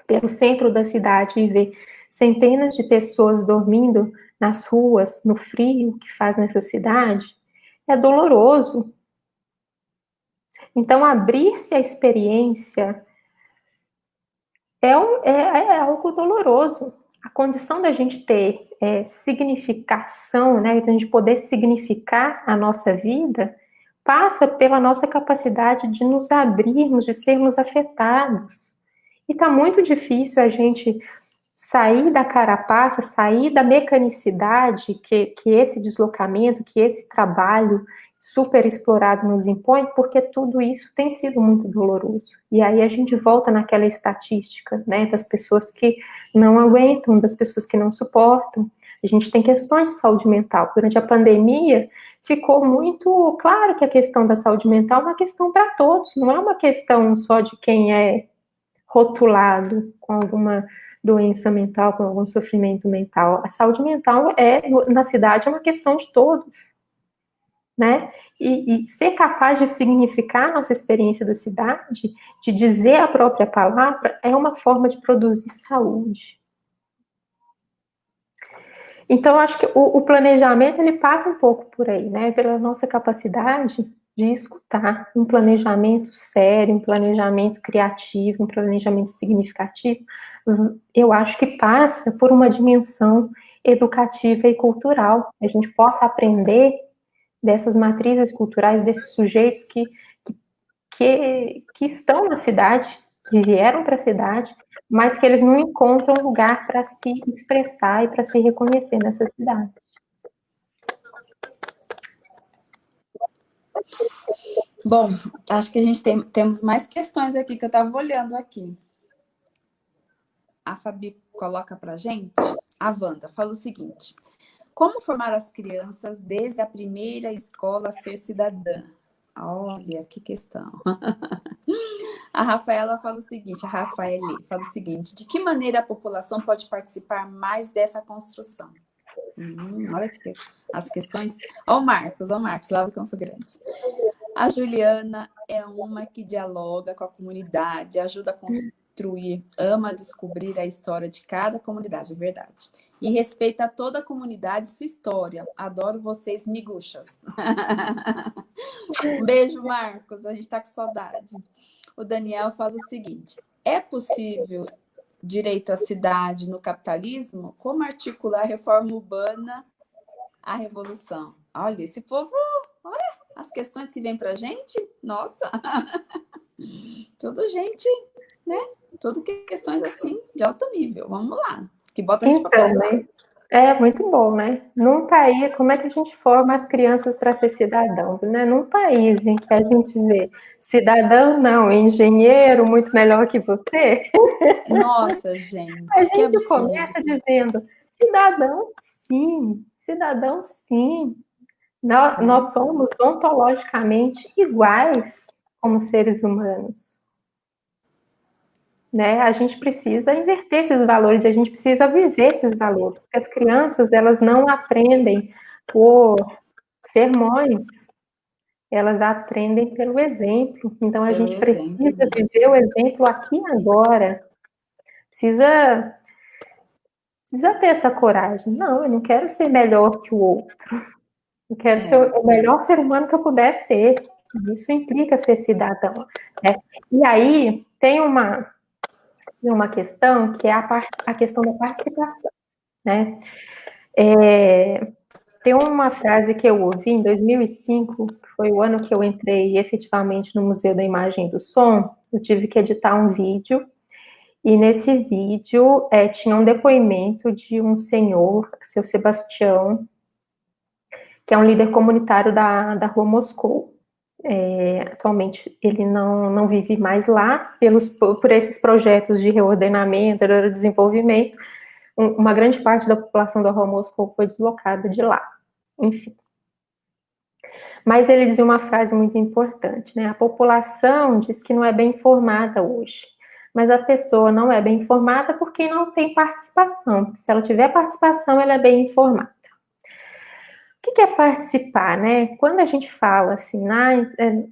pelo centro da cidade e vê centenas de pessoas dormindo nas ruas, no frio que faz nessa cidade, é doloroso, então, abrir-se à experiência é, um, é, é, algo doloroso. A condição da gente ter é, significação, né, da gente poder significar a nossa vida, passa pela nossa capacidade de nos abrirmos, de sermos afetados. E está muito difícil a gente sair da carapaça, sair da mecanicidade que, que esse deslocamento, que esse trabalho super explorado nos impõe, porque tudo isso tem sido muito doloroso. E aí a gente volta naquela estatística, né, das pessoas que não aguentam, das pessoas que não suportam. A gente tem questões de saúde mental. Durante a pandemia, ficou muito claro que a questão da saúde mental é uma questão para todos, não é uma questão só de quem é rotulado com alguma doença mental, com algum sofrimento mental. A saúde mental é na cidade é uma questão de todos, né? E, e ser capaz de significar nossa experiência da cidade, de dizer a própria palavra, é uma forma de produzir saúde. Então, acho que o, o, planejamento ele passa um pouco por aí, né? Pela nossa capacidade de escutar um planejamento sério, um planejamento criativo, um planejamento significativo. Eu acho que passa por uma dimensão educativa e cultural. A gente possa aprender dessas matrizes culturais, desses sujeitos que, que, que estão na cidade, que vieram para a cidade, mas que eles não encontram lugar para se expressar e para se reconhecer nessa cidade. Bom, acho que a gente tem, temos mais questões aqui que eu estava olhando aqui. A Fabi coloca para gente. A Wanda fala o seguinte. Como formar as crianças desde a primeira escola a ser cidadã? Olha, que questão. A Rafaela fala o seguinte, a Rafaela fala o seguinte, de que maneira a população pode participar mais dessa construção? Hum, olha que as questões. Ó o Marcos, ó o Marcos, lá do Campo Grande. A Juliana é uma que dialoga com a comunidade, ajuda a construir, ama descobrir a história de cada comunidade, é verdade. E respeita toda a comunidade e sua história. Adoro vocês, miguxas. beijo, Marcos. A gente tá com saudade o Daniel fala o seguinte: é possível direito à cidade no capitalismo? Como articular a reforma urbana à revolução? Olha, esse povo, olha, as questões que vem para gente, nossa, tudo gente, né? Tudo questões assim de alto nível. Vamos lá, que bota a gente então, para pensar. Né? É muito bom, né? Num país, como é que a gente forma as crianças para ser cidadão? Né? Num país em que a gente vê cidadão não, engenheiro muito melhor que você. Nossa, gente. A gente começa dizendo cidadão sim, cidadão sim. Nós, nós somos ontologicamente iguais como seres humanos né? A gente precisa inverter esses valores, a gente precisa viver esses valores. Porque as crianças, elas não aprendem por sermões, elas aprendem pelo exemplo. Então, a pelo gente exemplo. precisa viver o exemplo aqui e agora. Precisa, precisa ter essa coragem. Não, eu não quero ser melhor que o outro. Eu quero é. ser o melhor ser humano que eu puder ser. Isso implica ser cidadão. Né? E aí, tem uma, uma questão que é a, part, a questão da participação, né? É, tem uma frase que eu ouvi em 2005, que foi o ano que eu entrei efetivamente no Museu da Imagem e do Som, eu tive que editar um vídeo, e nesse vídeo é, tinha um depoimento de um senhor, seu Sebastião, que é um líder comunitário da, da Rua Moscou. É, atualmente ele não, não vive mais lá, pelos, por esses projetos de reordenamento, de desenvolvimento, um, uma grande parte da população do Moscou foi deslocada de lá, enfim. Mas ele dizia uma frase muito importante, né? A população diz que não é bem informada hoje, mas a pessoa não é bem informada porque não tem participação. Se ela tiver participação, ela é bem informada. Que é participar, né? Quando a gente fala assim, ah,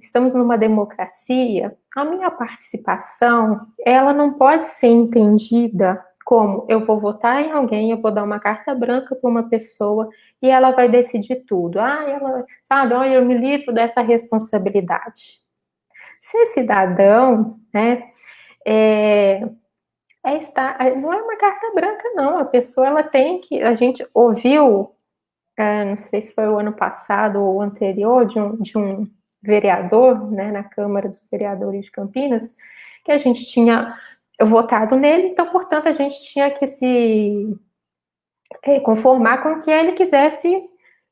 estamos numa democracia, a minha participação, ela não pode ser entendida como eu vou votar em alguém, eu vou dar uma carta branca para uma pessoa e ela vai decidir tudo. Ah, ela, sabe, olha, eu me livro dessa responsabilidade. Ser cidadão, né, é, é estar, não é uma carta branca, não. A pessoa, ela tem que, a gente ouviu é, não sei se foi o ano passado ou anterior, de um, de um vereador, né, na Câmara dos Vereadores de Campinas, que a gente tinha votado nele, então, portanto, a gente tinha que se é, conformar com o que ele quisesse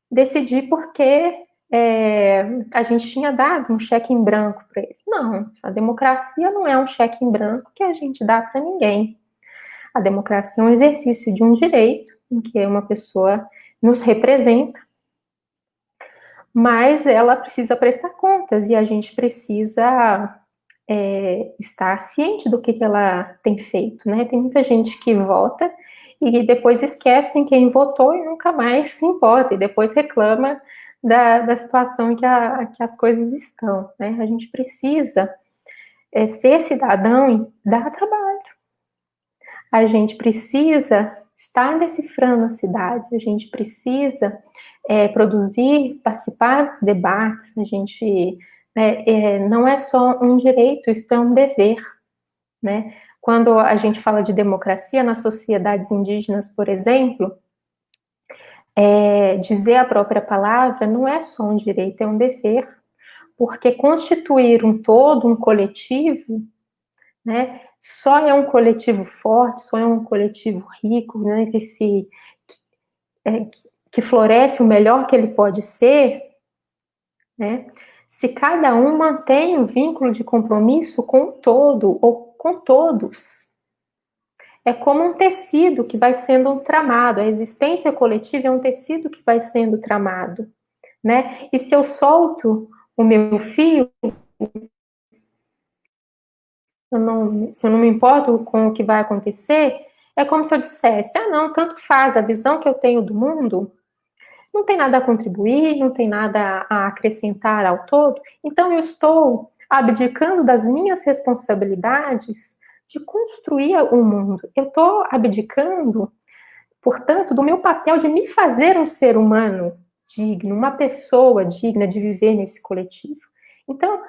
decidir, porque é, a gente tinha dado um cheque em branco para ele. Não, a democracia não é um cheque em branco que a gente dá para ninguém. A democracia é um exercício de um direito em que uma pessoa nos representa, mas ela precisa prestar contas e a gente precisa é, estar ciente do que, que ela tem feito, né? Tem muita gente que vota e depois esquecem quem votou e nunca mais se importa, e depois reclama da, da situação em que, a, que as coisas estão, né? A gente precisa é, ser cidadão e dar trabalho. A gente precisa estar decifrando a cidade, a gente precisa é, produzir, participar dos debates, a gente né, é, não é só um direito, isso é um dever, né? Quando a gente fala de democracia nas sociedades indígenas, por exemplo, é, dizer a própria palavra não é só um direito, é um dever, porque constituir um todo, um coletivo, né, só é um coletivo forte, só é um coletivo rico, né, que se é, que floresce o melhor que ele pode ser, né, se cada um mantém o vínculo de compromisso com o todo ou com todos. É como um tecido que vai sendo tramado, a existência coletiva é um tecido que vai sendo tramado, né? E se eu solto o meu fio, eu não, se eu não me importo com o que vai acontecer, é como se eu dissesse: ah, não, tanto faz, a visão que eu tenho do mundo não tem nada a contribuir, não tem nada a acrescentar ao todo, então eu estou abdicando das minhas responsabilidades de construir o mundo. Eu estou abdicando, portanto, do meu papel de me fazer um ser humano digno, uma pessoa digna de viver nesse coletivo. Então,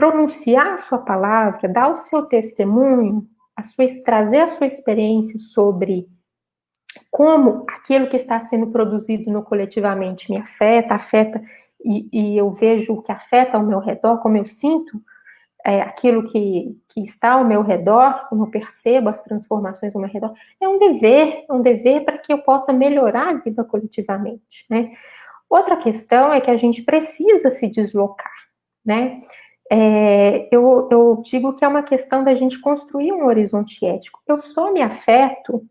pronunciar a sua palavra, dar o seu testemunho, a sua, trazer a sua experiência sobre como aquilo que está sendo produzido no coletivamente me afeta, afeta, e, e eu vejo o que afeta ao meu redor, como eu sinto é, aquilo que, que está ao meu redor, como eu percebo as transformações ao meu redor, é um dever, é um dever para que eu possa melhorar a vida coletivamente, né? Outra questão é que a gente precisa se deslocar, né? É, eu, eu digo que é uma questão da gente construir um horizonte ético. Eu só me afeto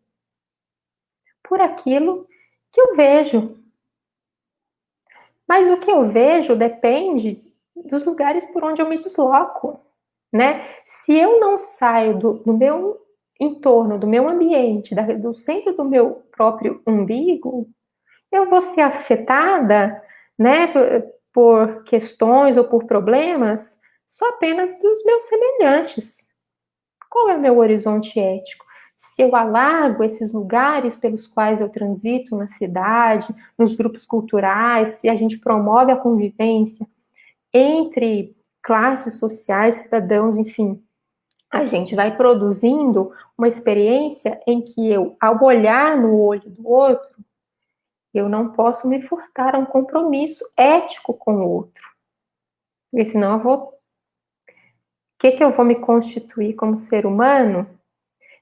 por aquilo que eu vejo. Mas o que eu vejo depende dos lugares por onde eu me desloco, né? Se eu não saio do, do meu entorno, do meu ambiente, da, do centro do meu próprio umbigo, eu vou ser afetada, né, por, por questões ou por problemas só apenas dos meus semelhantes. Qual é o meu horizonte ético? se eu alargo esses lugares pelos quais eu transito na cidade, nos grupos culturais, se a gente promove a convivência entre classes sociais, cidadãos, enfim, a gente vai produzindo uma experiência em que eu, ao olhar no olho do outro, eu não posso me furtar a um compromisso ético com o outro. Porque senão eu vou. Que, que eu vou me constituir como ser humano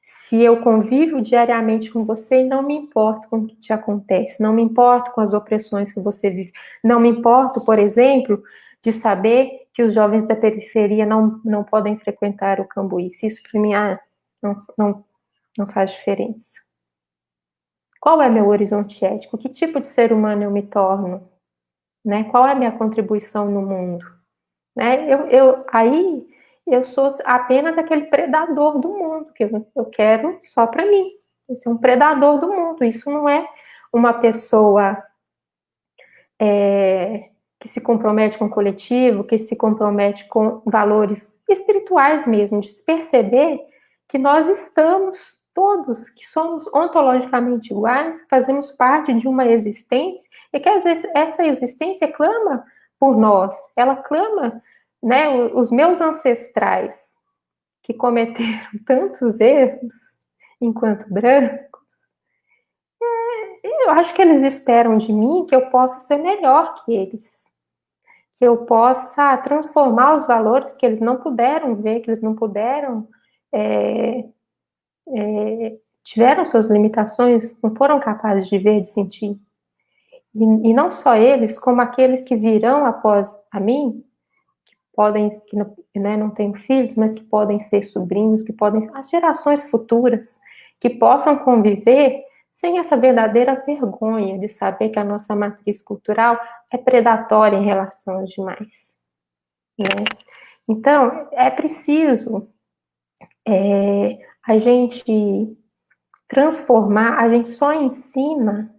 se eu convivo diariamente com você e não me importo com o que te acontece, não me importo com as opressões que você vive, não me importo, por exemplo, de saber que os jovens da periferia não, não podem frequentar o Cambuí. Se isso para mim ah, não, não, não faz diferença. Qual é meu horizonte ético? Que tipo de ser humano eu me torno? Né? Qual é a minha contribuição no mundo? Né? Eu, eu, aí eu sou apenas aquele predador do mundo, que eu, quero só para mim. Esse é um predador do mundo. Isso não é uma pessoa é, que se compromete com o coletivo, que se compromete com valores espirituais mesmo, de se perceber que nós estamos todos, que somos ontologicamente iguais, que fazemos parte de uma existência, e que essa existência clama por nós, ela clama né, os meus ancestrais que cometeram tantos erros enquanto brancos, é, eu acho que eles esperam de mim que eu possa ser melhor que eles, que eu possa transformar os valores que eles não puderam ver, que eles não puderam, é, é, tiveram suas limitações, não foram capazes de ver, de sentir. E, e não só eles, como aqueles que virão após a mim, podem, que não, né, não têm filhos, mas que podem ser sobrinhos, que podem as gerações futuras, que possam conviver sem essa verdadeira vergonha de saber que a nossa matriz cultural é predatória em relação aos demais. Né? Então, é preciso é, a gente transformar, a gente só ensina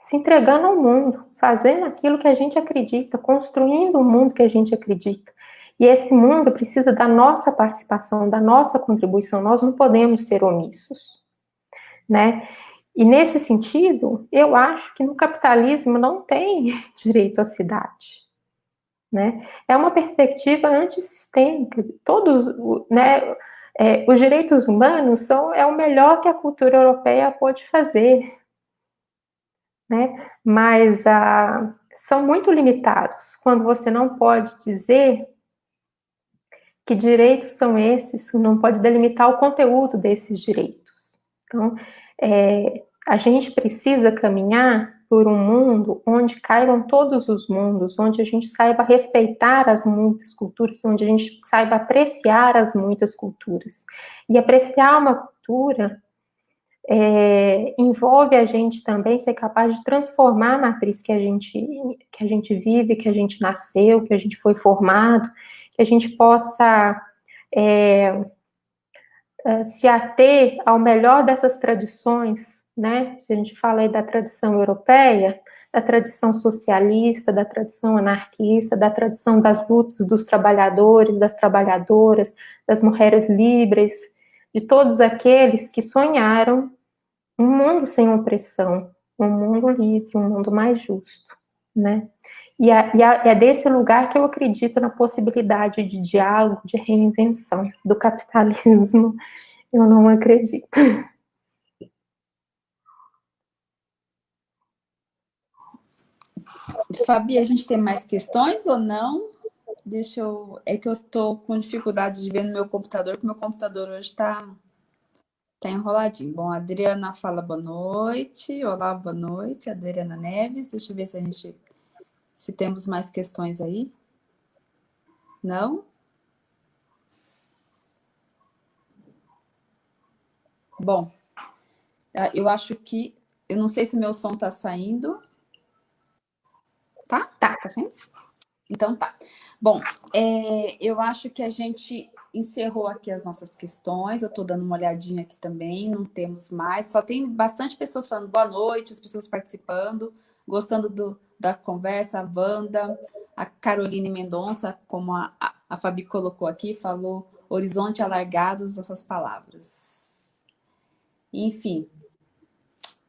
se entregando ao mundo, fazendo aquilo que a gente acredita, construindo o mundo que a gente acredita. E esse mundo precisa da nossa participação, da nossa contribuição. Nós não podemos ser omissos, né? E nesse sentido, eu acho que no capitalismo não tem direito à cidade. Né? É uma perspectiva antissistêmica. Todos, né, é, os direitos humanos são é o melhor que a cultura europeia pode fazer, né? Mas ah, são muito limitados quando você não pode dizer que direitos são esses, não pode delimitar o conteúdo desses direitos. Então, é, a gente precisa caminhar por um mundo onde caibam todos os mundos, onde a gente saiba respeitar as muitas culturas, onde a gente saiba apreciar as muitas culturas. E apreciar uma cultura é, envolve a gente também ser capaz de transformar a matriz que a gente que a gente vive, que a gente nasceu, que a gente foi formado, que a gente possa é, é se ater ao melhor dessas tradições né? Se a gente fala aí da tradição europeia, da tradição socialista, da tradição anarquista, da tradição das lutas dos trabalhadores, das trabalhadoras, das mulheres livres, de todos aqueles que sonharam um mundo sem opressão, um mundo livre, um mundo mais justo, né? E, a, e a, é desse lugar que eu acredito na possibilidade de diálogo, de reinvenção do capitalismo. Eu não acredito. Fabi, a gente tem mais questões ou não? Deixa eu... É que eu tô com dificuldade de ver no meu computador, porque meu computador hoje tá, tá enroladinho. Bom, a Adriana fala boa noite. Olá, boa noite. Adriana Neves. Deixa eu ver se a gente... Se temos mais questões aí. Não? Bom, ah, eu acho que... Eu não sei se meu som está saindo. Tá? Tá, tá sim? Então tá. Bom, é, eu acho que a gente encerrou aqui as nossas questões. Eu estou dando uma olhadinha aqui também, não temos mais. Só tem bastante pessoas falando boa noite, as pessoas participando, gostando do, da conversa. A Wanda, a Caroline Mendonça, como a, a, Fabi colocou aqui, falou horizonte alargados essas palavras. Enfim,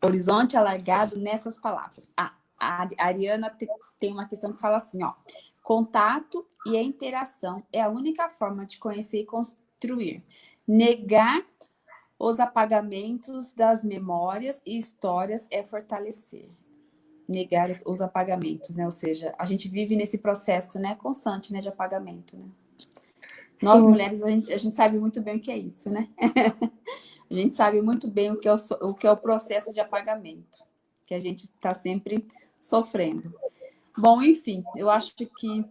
horizonte alargado nessas palavras. Ah, a Ariana tem uma questão que fala assim, ó, contato e a interação é a única forma de conhecer e construir. Negar os apagamentos das memórias e histórias é fortalecer. Negar os apagamentos, né? Ou seja, a gente vive nesse processo né, constante né, de apagamento, né? Nós, Sim. mulheres, a gente, a gente sabe muito bem o que é isso, né? a gente sabe muito bem o que é o, o, que é o processo de apagamento, que a gente está sempre sofrendo. Bom, enfim, eu acho que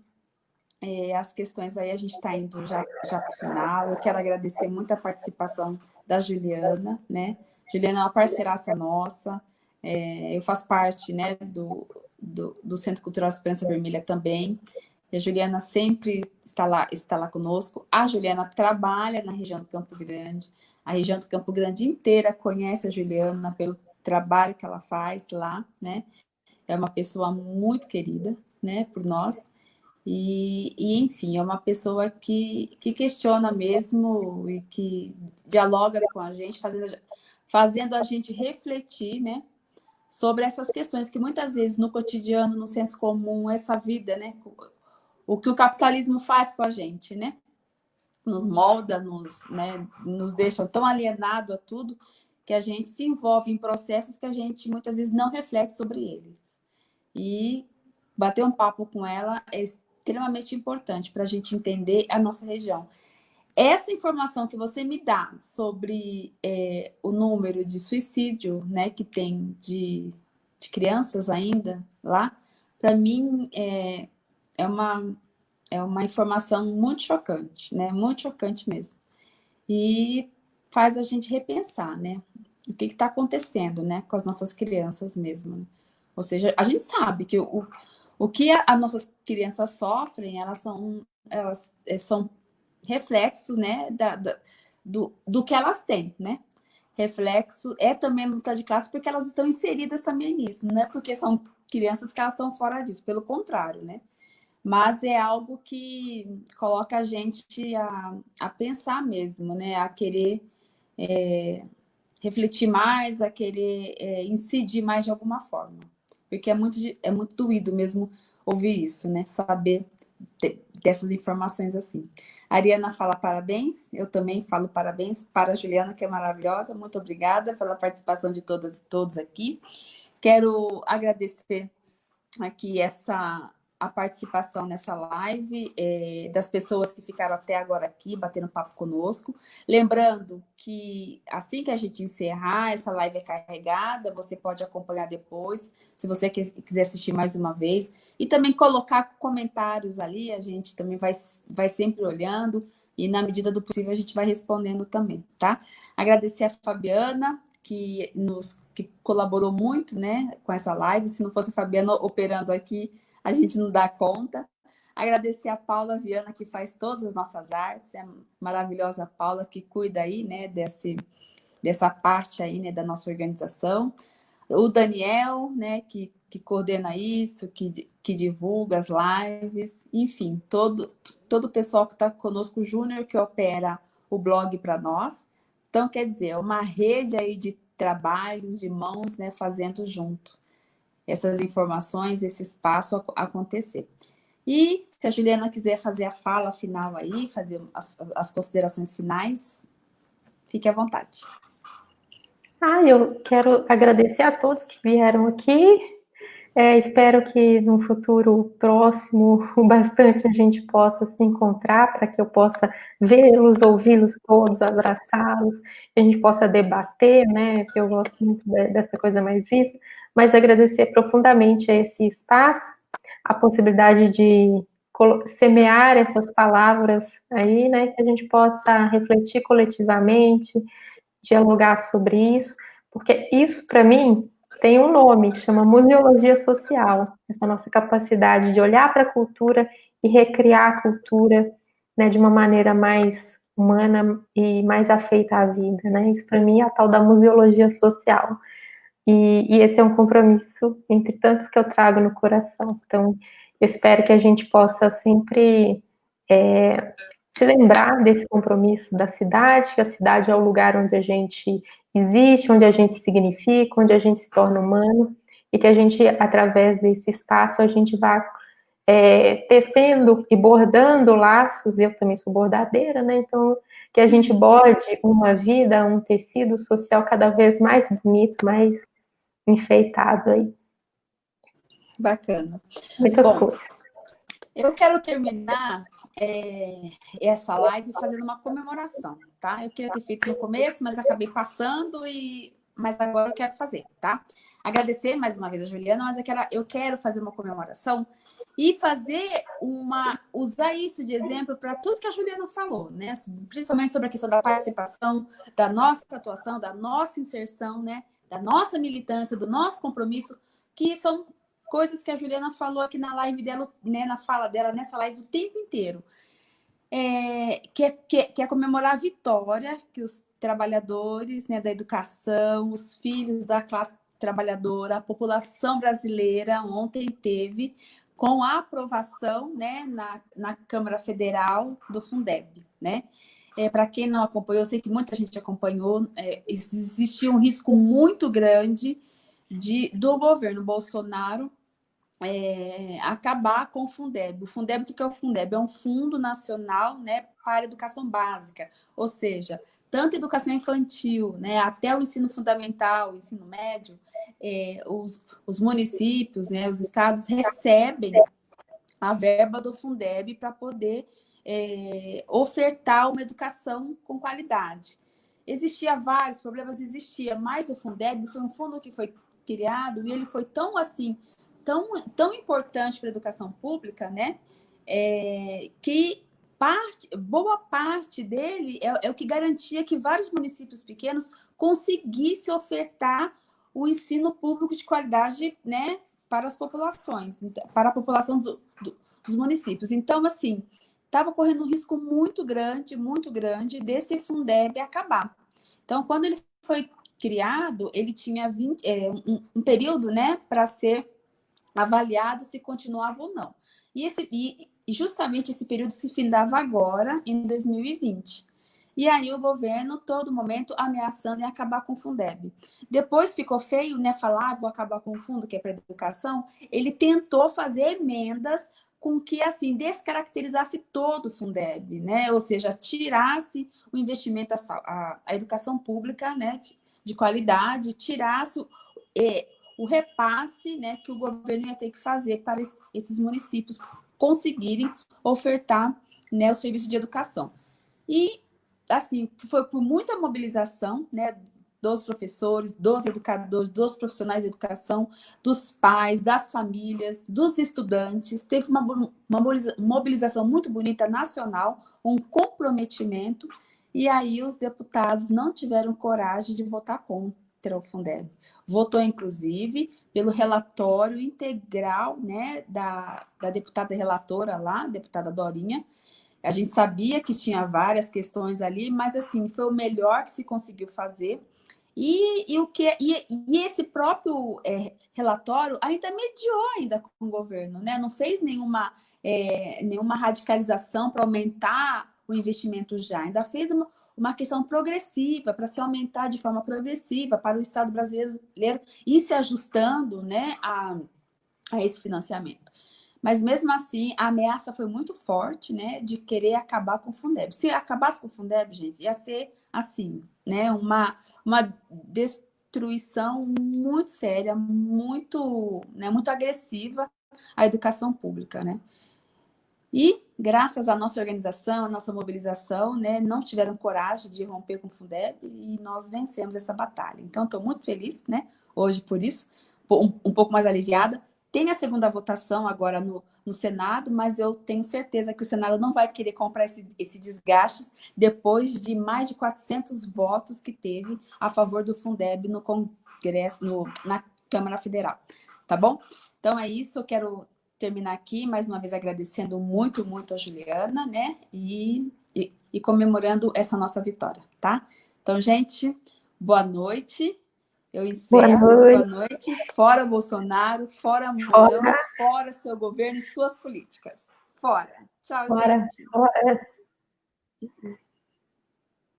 é, as questões aí a gente está indo já, já para o final. Eu quero agradecer muito a participação da Juliana, né? Juliana é uma parceiraça nossa. É, eu faço parte né, do, do, do, Centro Cultural Esperança Vermelha também. E a Juliana sempre está lá, está lá conosco. A Juliana trabalha na região do Campo Grande. A região do Campo Grande inteira conhece a Juliana pelo trabalho que ela faz lá, né? é uma pessoa muito querida, né, por nós. E, e, enfim, é uma pessoa que, que questiona mesmo e que dialoga com a gente, fazendo, fazendo a gente refletir, né, sobre essas questões que muitas vezes no cotidiano, no senso comum, essa vida, né, o que o capitalismo faz com a gente, né, nos molda, nos, né, nos deixa tão alienado a tudo que a gente se envolve em processos que a gente muitas vezes não reflete sobre eles. E bater um papo com ela é extremamente importante para a gente entender a nossa região. Essa informação que você me dá sobre é, o número de suicídio né, que tem de, de crianças ainda lá, para mim é, é, uma, é uma informação muito chocante, né? muito chocante mesmo. E faz a gente repensar né? o que está acontecendo né, com as nossas crianças mesmo. Né? Ou seja, a gente sabe que o, o que as nossas crianças sofrem, elas são elas é, são reflexos, né, da, da, do, do que elas têm, né? Reflexo é também luta de classe porque elas estão inseridas também nisso, não é porque são crianças que elas estão fora disso, pelo contrário, né? Mas é algo que coloca a gente a, a pensar mesmo, né? A querer é, refletir mais, a querer é, incidir mais de alguma forma. Porque é muito, é muito doído mesmo ouvir isso, né? Saber dessas informações assim. A Ariana fala parabéns, eu também falo parabéns para a Juliana, que é maravilhosa. Muito obrigada pela participação de todas e todos aqui. Quero agradecer aqui essa a participação nessa live, é, das pessoas que ficaram até agora aqui, batendo papo conosco. Lembrando que assim que a gente encerrar, essa live é carregada, você pode acompanhar depois, se você quiser assistir mais uma vez. E também colocar comentários ali, a gente também vai, vai sempre olhando, e na medida do possível a gente vai respondendo também, tá? Agradecer a Fabiana, que nos que colaborou muito né, com essa live. Se não fosse a Fabiana operando aqui, a gente não dá conta. Agradecer a Paula Viana, que faz todas as nossas artes, é a maravilhosa Paula, que cuida aí, né, desse, dessa parte aí, né, da nossa organização. O Daniel, né, que, que coordena isso, que, que divulga as lives, enfim, todo, todo o pessoal que está conosco, o Júnior, que opera o blog para nós. Então, quer dizer, é uma rede aí de trabalhos, de mãos, né, fazendo junto essas informações, esse espaço acontecer. E se a Juliana quiser fazer a fala final aí, fazer as, as considerações finais, fique à vontade. Ah, eu quero agradecer a todos que vieram aqui. É, espero que no futuro próximo, o bastante a gente possa se encontrar para que eu possa vê-los, ouvi-los todos, abraçá-los, que a gente possa debater, né? Eu gosto muito dessa coisa mais viva mas agradecer profundamente a esse espaço, a possibilidade de semear essas palavras aí, né, que a gente possa refletir coletivamente, dialogar sobre isso, porque isso, para mim, tem um nome, chama museologia social, essa nossa capacidade de olhar para a cultura e recriar a cultura né, de uma maneira mais humana e mais afeita à vida, né? Isso para mim é a tal da museologia social. E, e, esse é um compromisso entre tantos que eu trago no coração. Então, eu espero que a gente possa sempre é, se lembrar desse compromisso da cidade, que a cidade é o lugar onde a gente existe, onde a gente significa, onde a gente se torna humano, e que a gente, através desse espaço, a gente vá é, tecendo e bordando laços, eu também sou bordadeira, né? Então, que a gente borde uma vida, um tecido social cada vez mais bonito, mais enfeitado aí. Bacana. Muita Bom, coisa. Eu quero terminar é, essa live fazendo uma comemoração, tá? Eu queria ter feito no começo, mas acabei passando e mas agora eu quero fazer, tá? Agradecer mais uma vez a Juliana, mas eu quero, eu quero fazer uma comemoração e fazer uma usar isso de exemplo para tudo que a Juliana falou, né? Principalmente sobre a questão da participação, da nossa atuação, da nossa inserção, né? Da nossa militância, do nosso compromisso, que são coisas que a Juliana falou aqui na live dela, né, na fala dela nessa live o tempo inteiro. É, que, é, que, é, que é comemorar a vitória que os trabalhadores né, da educação, os filhos da classe trabalhadora, a população brasileira ontem teve com a aprovação né, na, na Câmara Federal do Fundeb. Né? É, Para quem não acompanhou, eu sei que muita gente acompanhou, é, existia um risco muito grande de, do governo Bolsonaro é, acabar com o Fundeb. O Fundeb, o que é o Fundeb? É um fundo nacional né, para educação básica, ou seja, tanto educação infantil, né, até o ensino fundamental, o ensino médio, é, os, os municípios, né, os estados recebem a verba do Fundeb para poder é, ofertar uma educação com qualidade. Existia vários problemas, existia, mas o Fundeb foi um fundo que foi criado e ele foi tão assim, tão, tão importante para a educação pública, né, é, que parte, boa parte dele é, é o que garantia que vários municípios pequenos conseguissem ofertar o ensino público de qualidade né, para as populações, para a população do, do, dos municípios. Então, assim, estava correndo um risco muito grande, muito grande desse Fundeb acabar. Então, quando ele foi criado, ele tinha 20, é, um, um, período né, para ser avaliado se continuava ou não. E, esse, e, e justamente esse período se findava agora, em 2020. E aí o governo, todo momento, ameaçando em acabar com o Fundeb. Depois ficou feio, né, falar, ah, vou acabar com o fundo, que é para educação. Ele tentou fazer emendas com que, assim, descaracterizasse todo o Fundeb, né? Ou seja, tirasse o investimento, a, a, a educação pública, né, de qualidade, tirasse o, é, o repasse né, que o governo ia ter que fazer para esses municípios conseguirem ofertar né, o serviço de educação. E, assim, foi por muita mobilização né, dos professores, dos educadores, dos profissionais de educação, dos pais, das famílias, dos estudantes. Teve uma, uma mobilização muito bonita nacional, um comprometimento, e aí os deputados não tiveram coragem de votar contra o Fundeb. Votou, inclusive, pelo relatório integral né, da, da deputada relatora lá, deputada Dorinha. A gente sabia que tinha várias questões ali, mas assim, foi o melhor que se conseguiu fazer. E, e, o que, e, e esse próprio é, relatório ainda mediou ainda com o governo, né? não fez nenhuma, é, nenhuma radicalização para aumentar o investimento já, ainda fez uma, uma questão progressiva, para se aumentar de forma progressiva para o Estado brasileiro ir se ajustando né, a, a esse financiamento. Mas mesmo assim, a ameaça foi muito forte, né, de querer acabar com o Fundeb. Se acabasse com o Fundeb, gente, ia ser assim, né, uma, uma destruição muito séria, muito, né, muito agressiva à educação pública, né. E, graças à nossa organização, à nossa mobilização, né, não tiveram coragem de romper com o Fundeb e nós vencemos essa batalha. Então, estou muito feliz, né, hoje por isso, um, um, pouco mais aliviada. Tem a segunda votação agora no, no Senado, mas eu tenho certeza que o Senado não vai querer comprar esse, esse desgaste depois de mais de 400 votos que teve a favor do Fundeb no Congresso, no, na Câmara Federal. Tá bom? Então é isso, eu quero terminar aqui, mais uma vez agradecendo muito, muito a Juliana, né? E, e, e comemorando essa nossa vitória, tá? Então, gente, boa noite. Eu encerro. Boa noite. Boa noite. Fora Bolsonaro, fora Mourão, fora. fora seu governo e suas políticas. Fora. Tchau, fora. gente. Fora.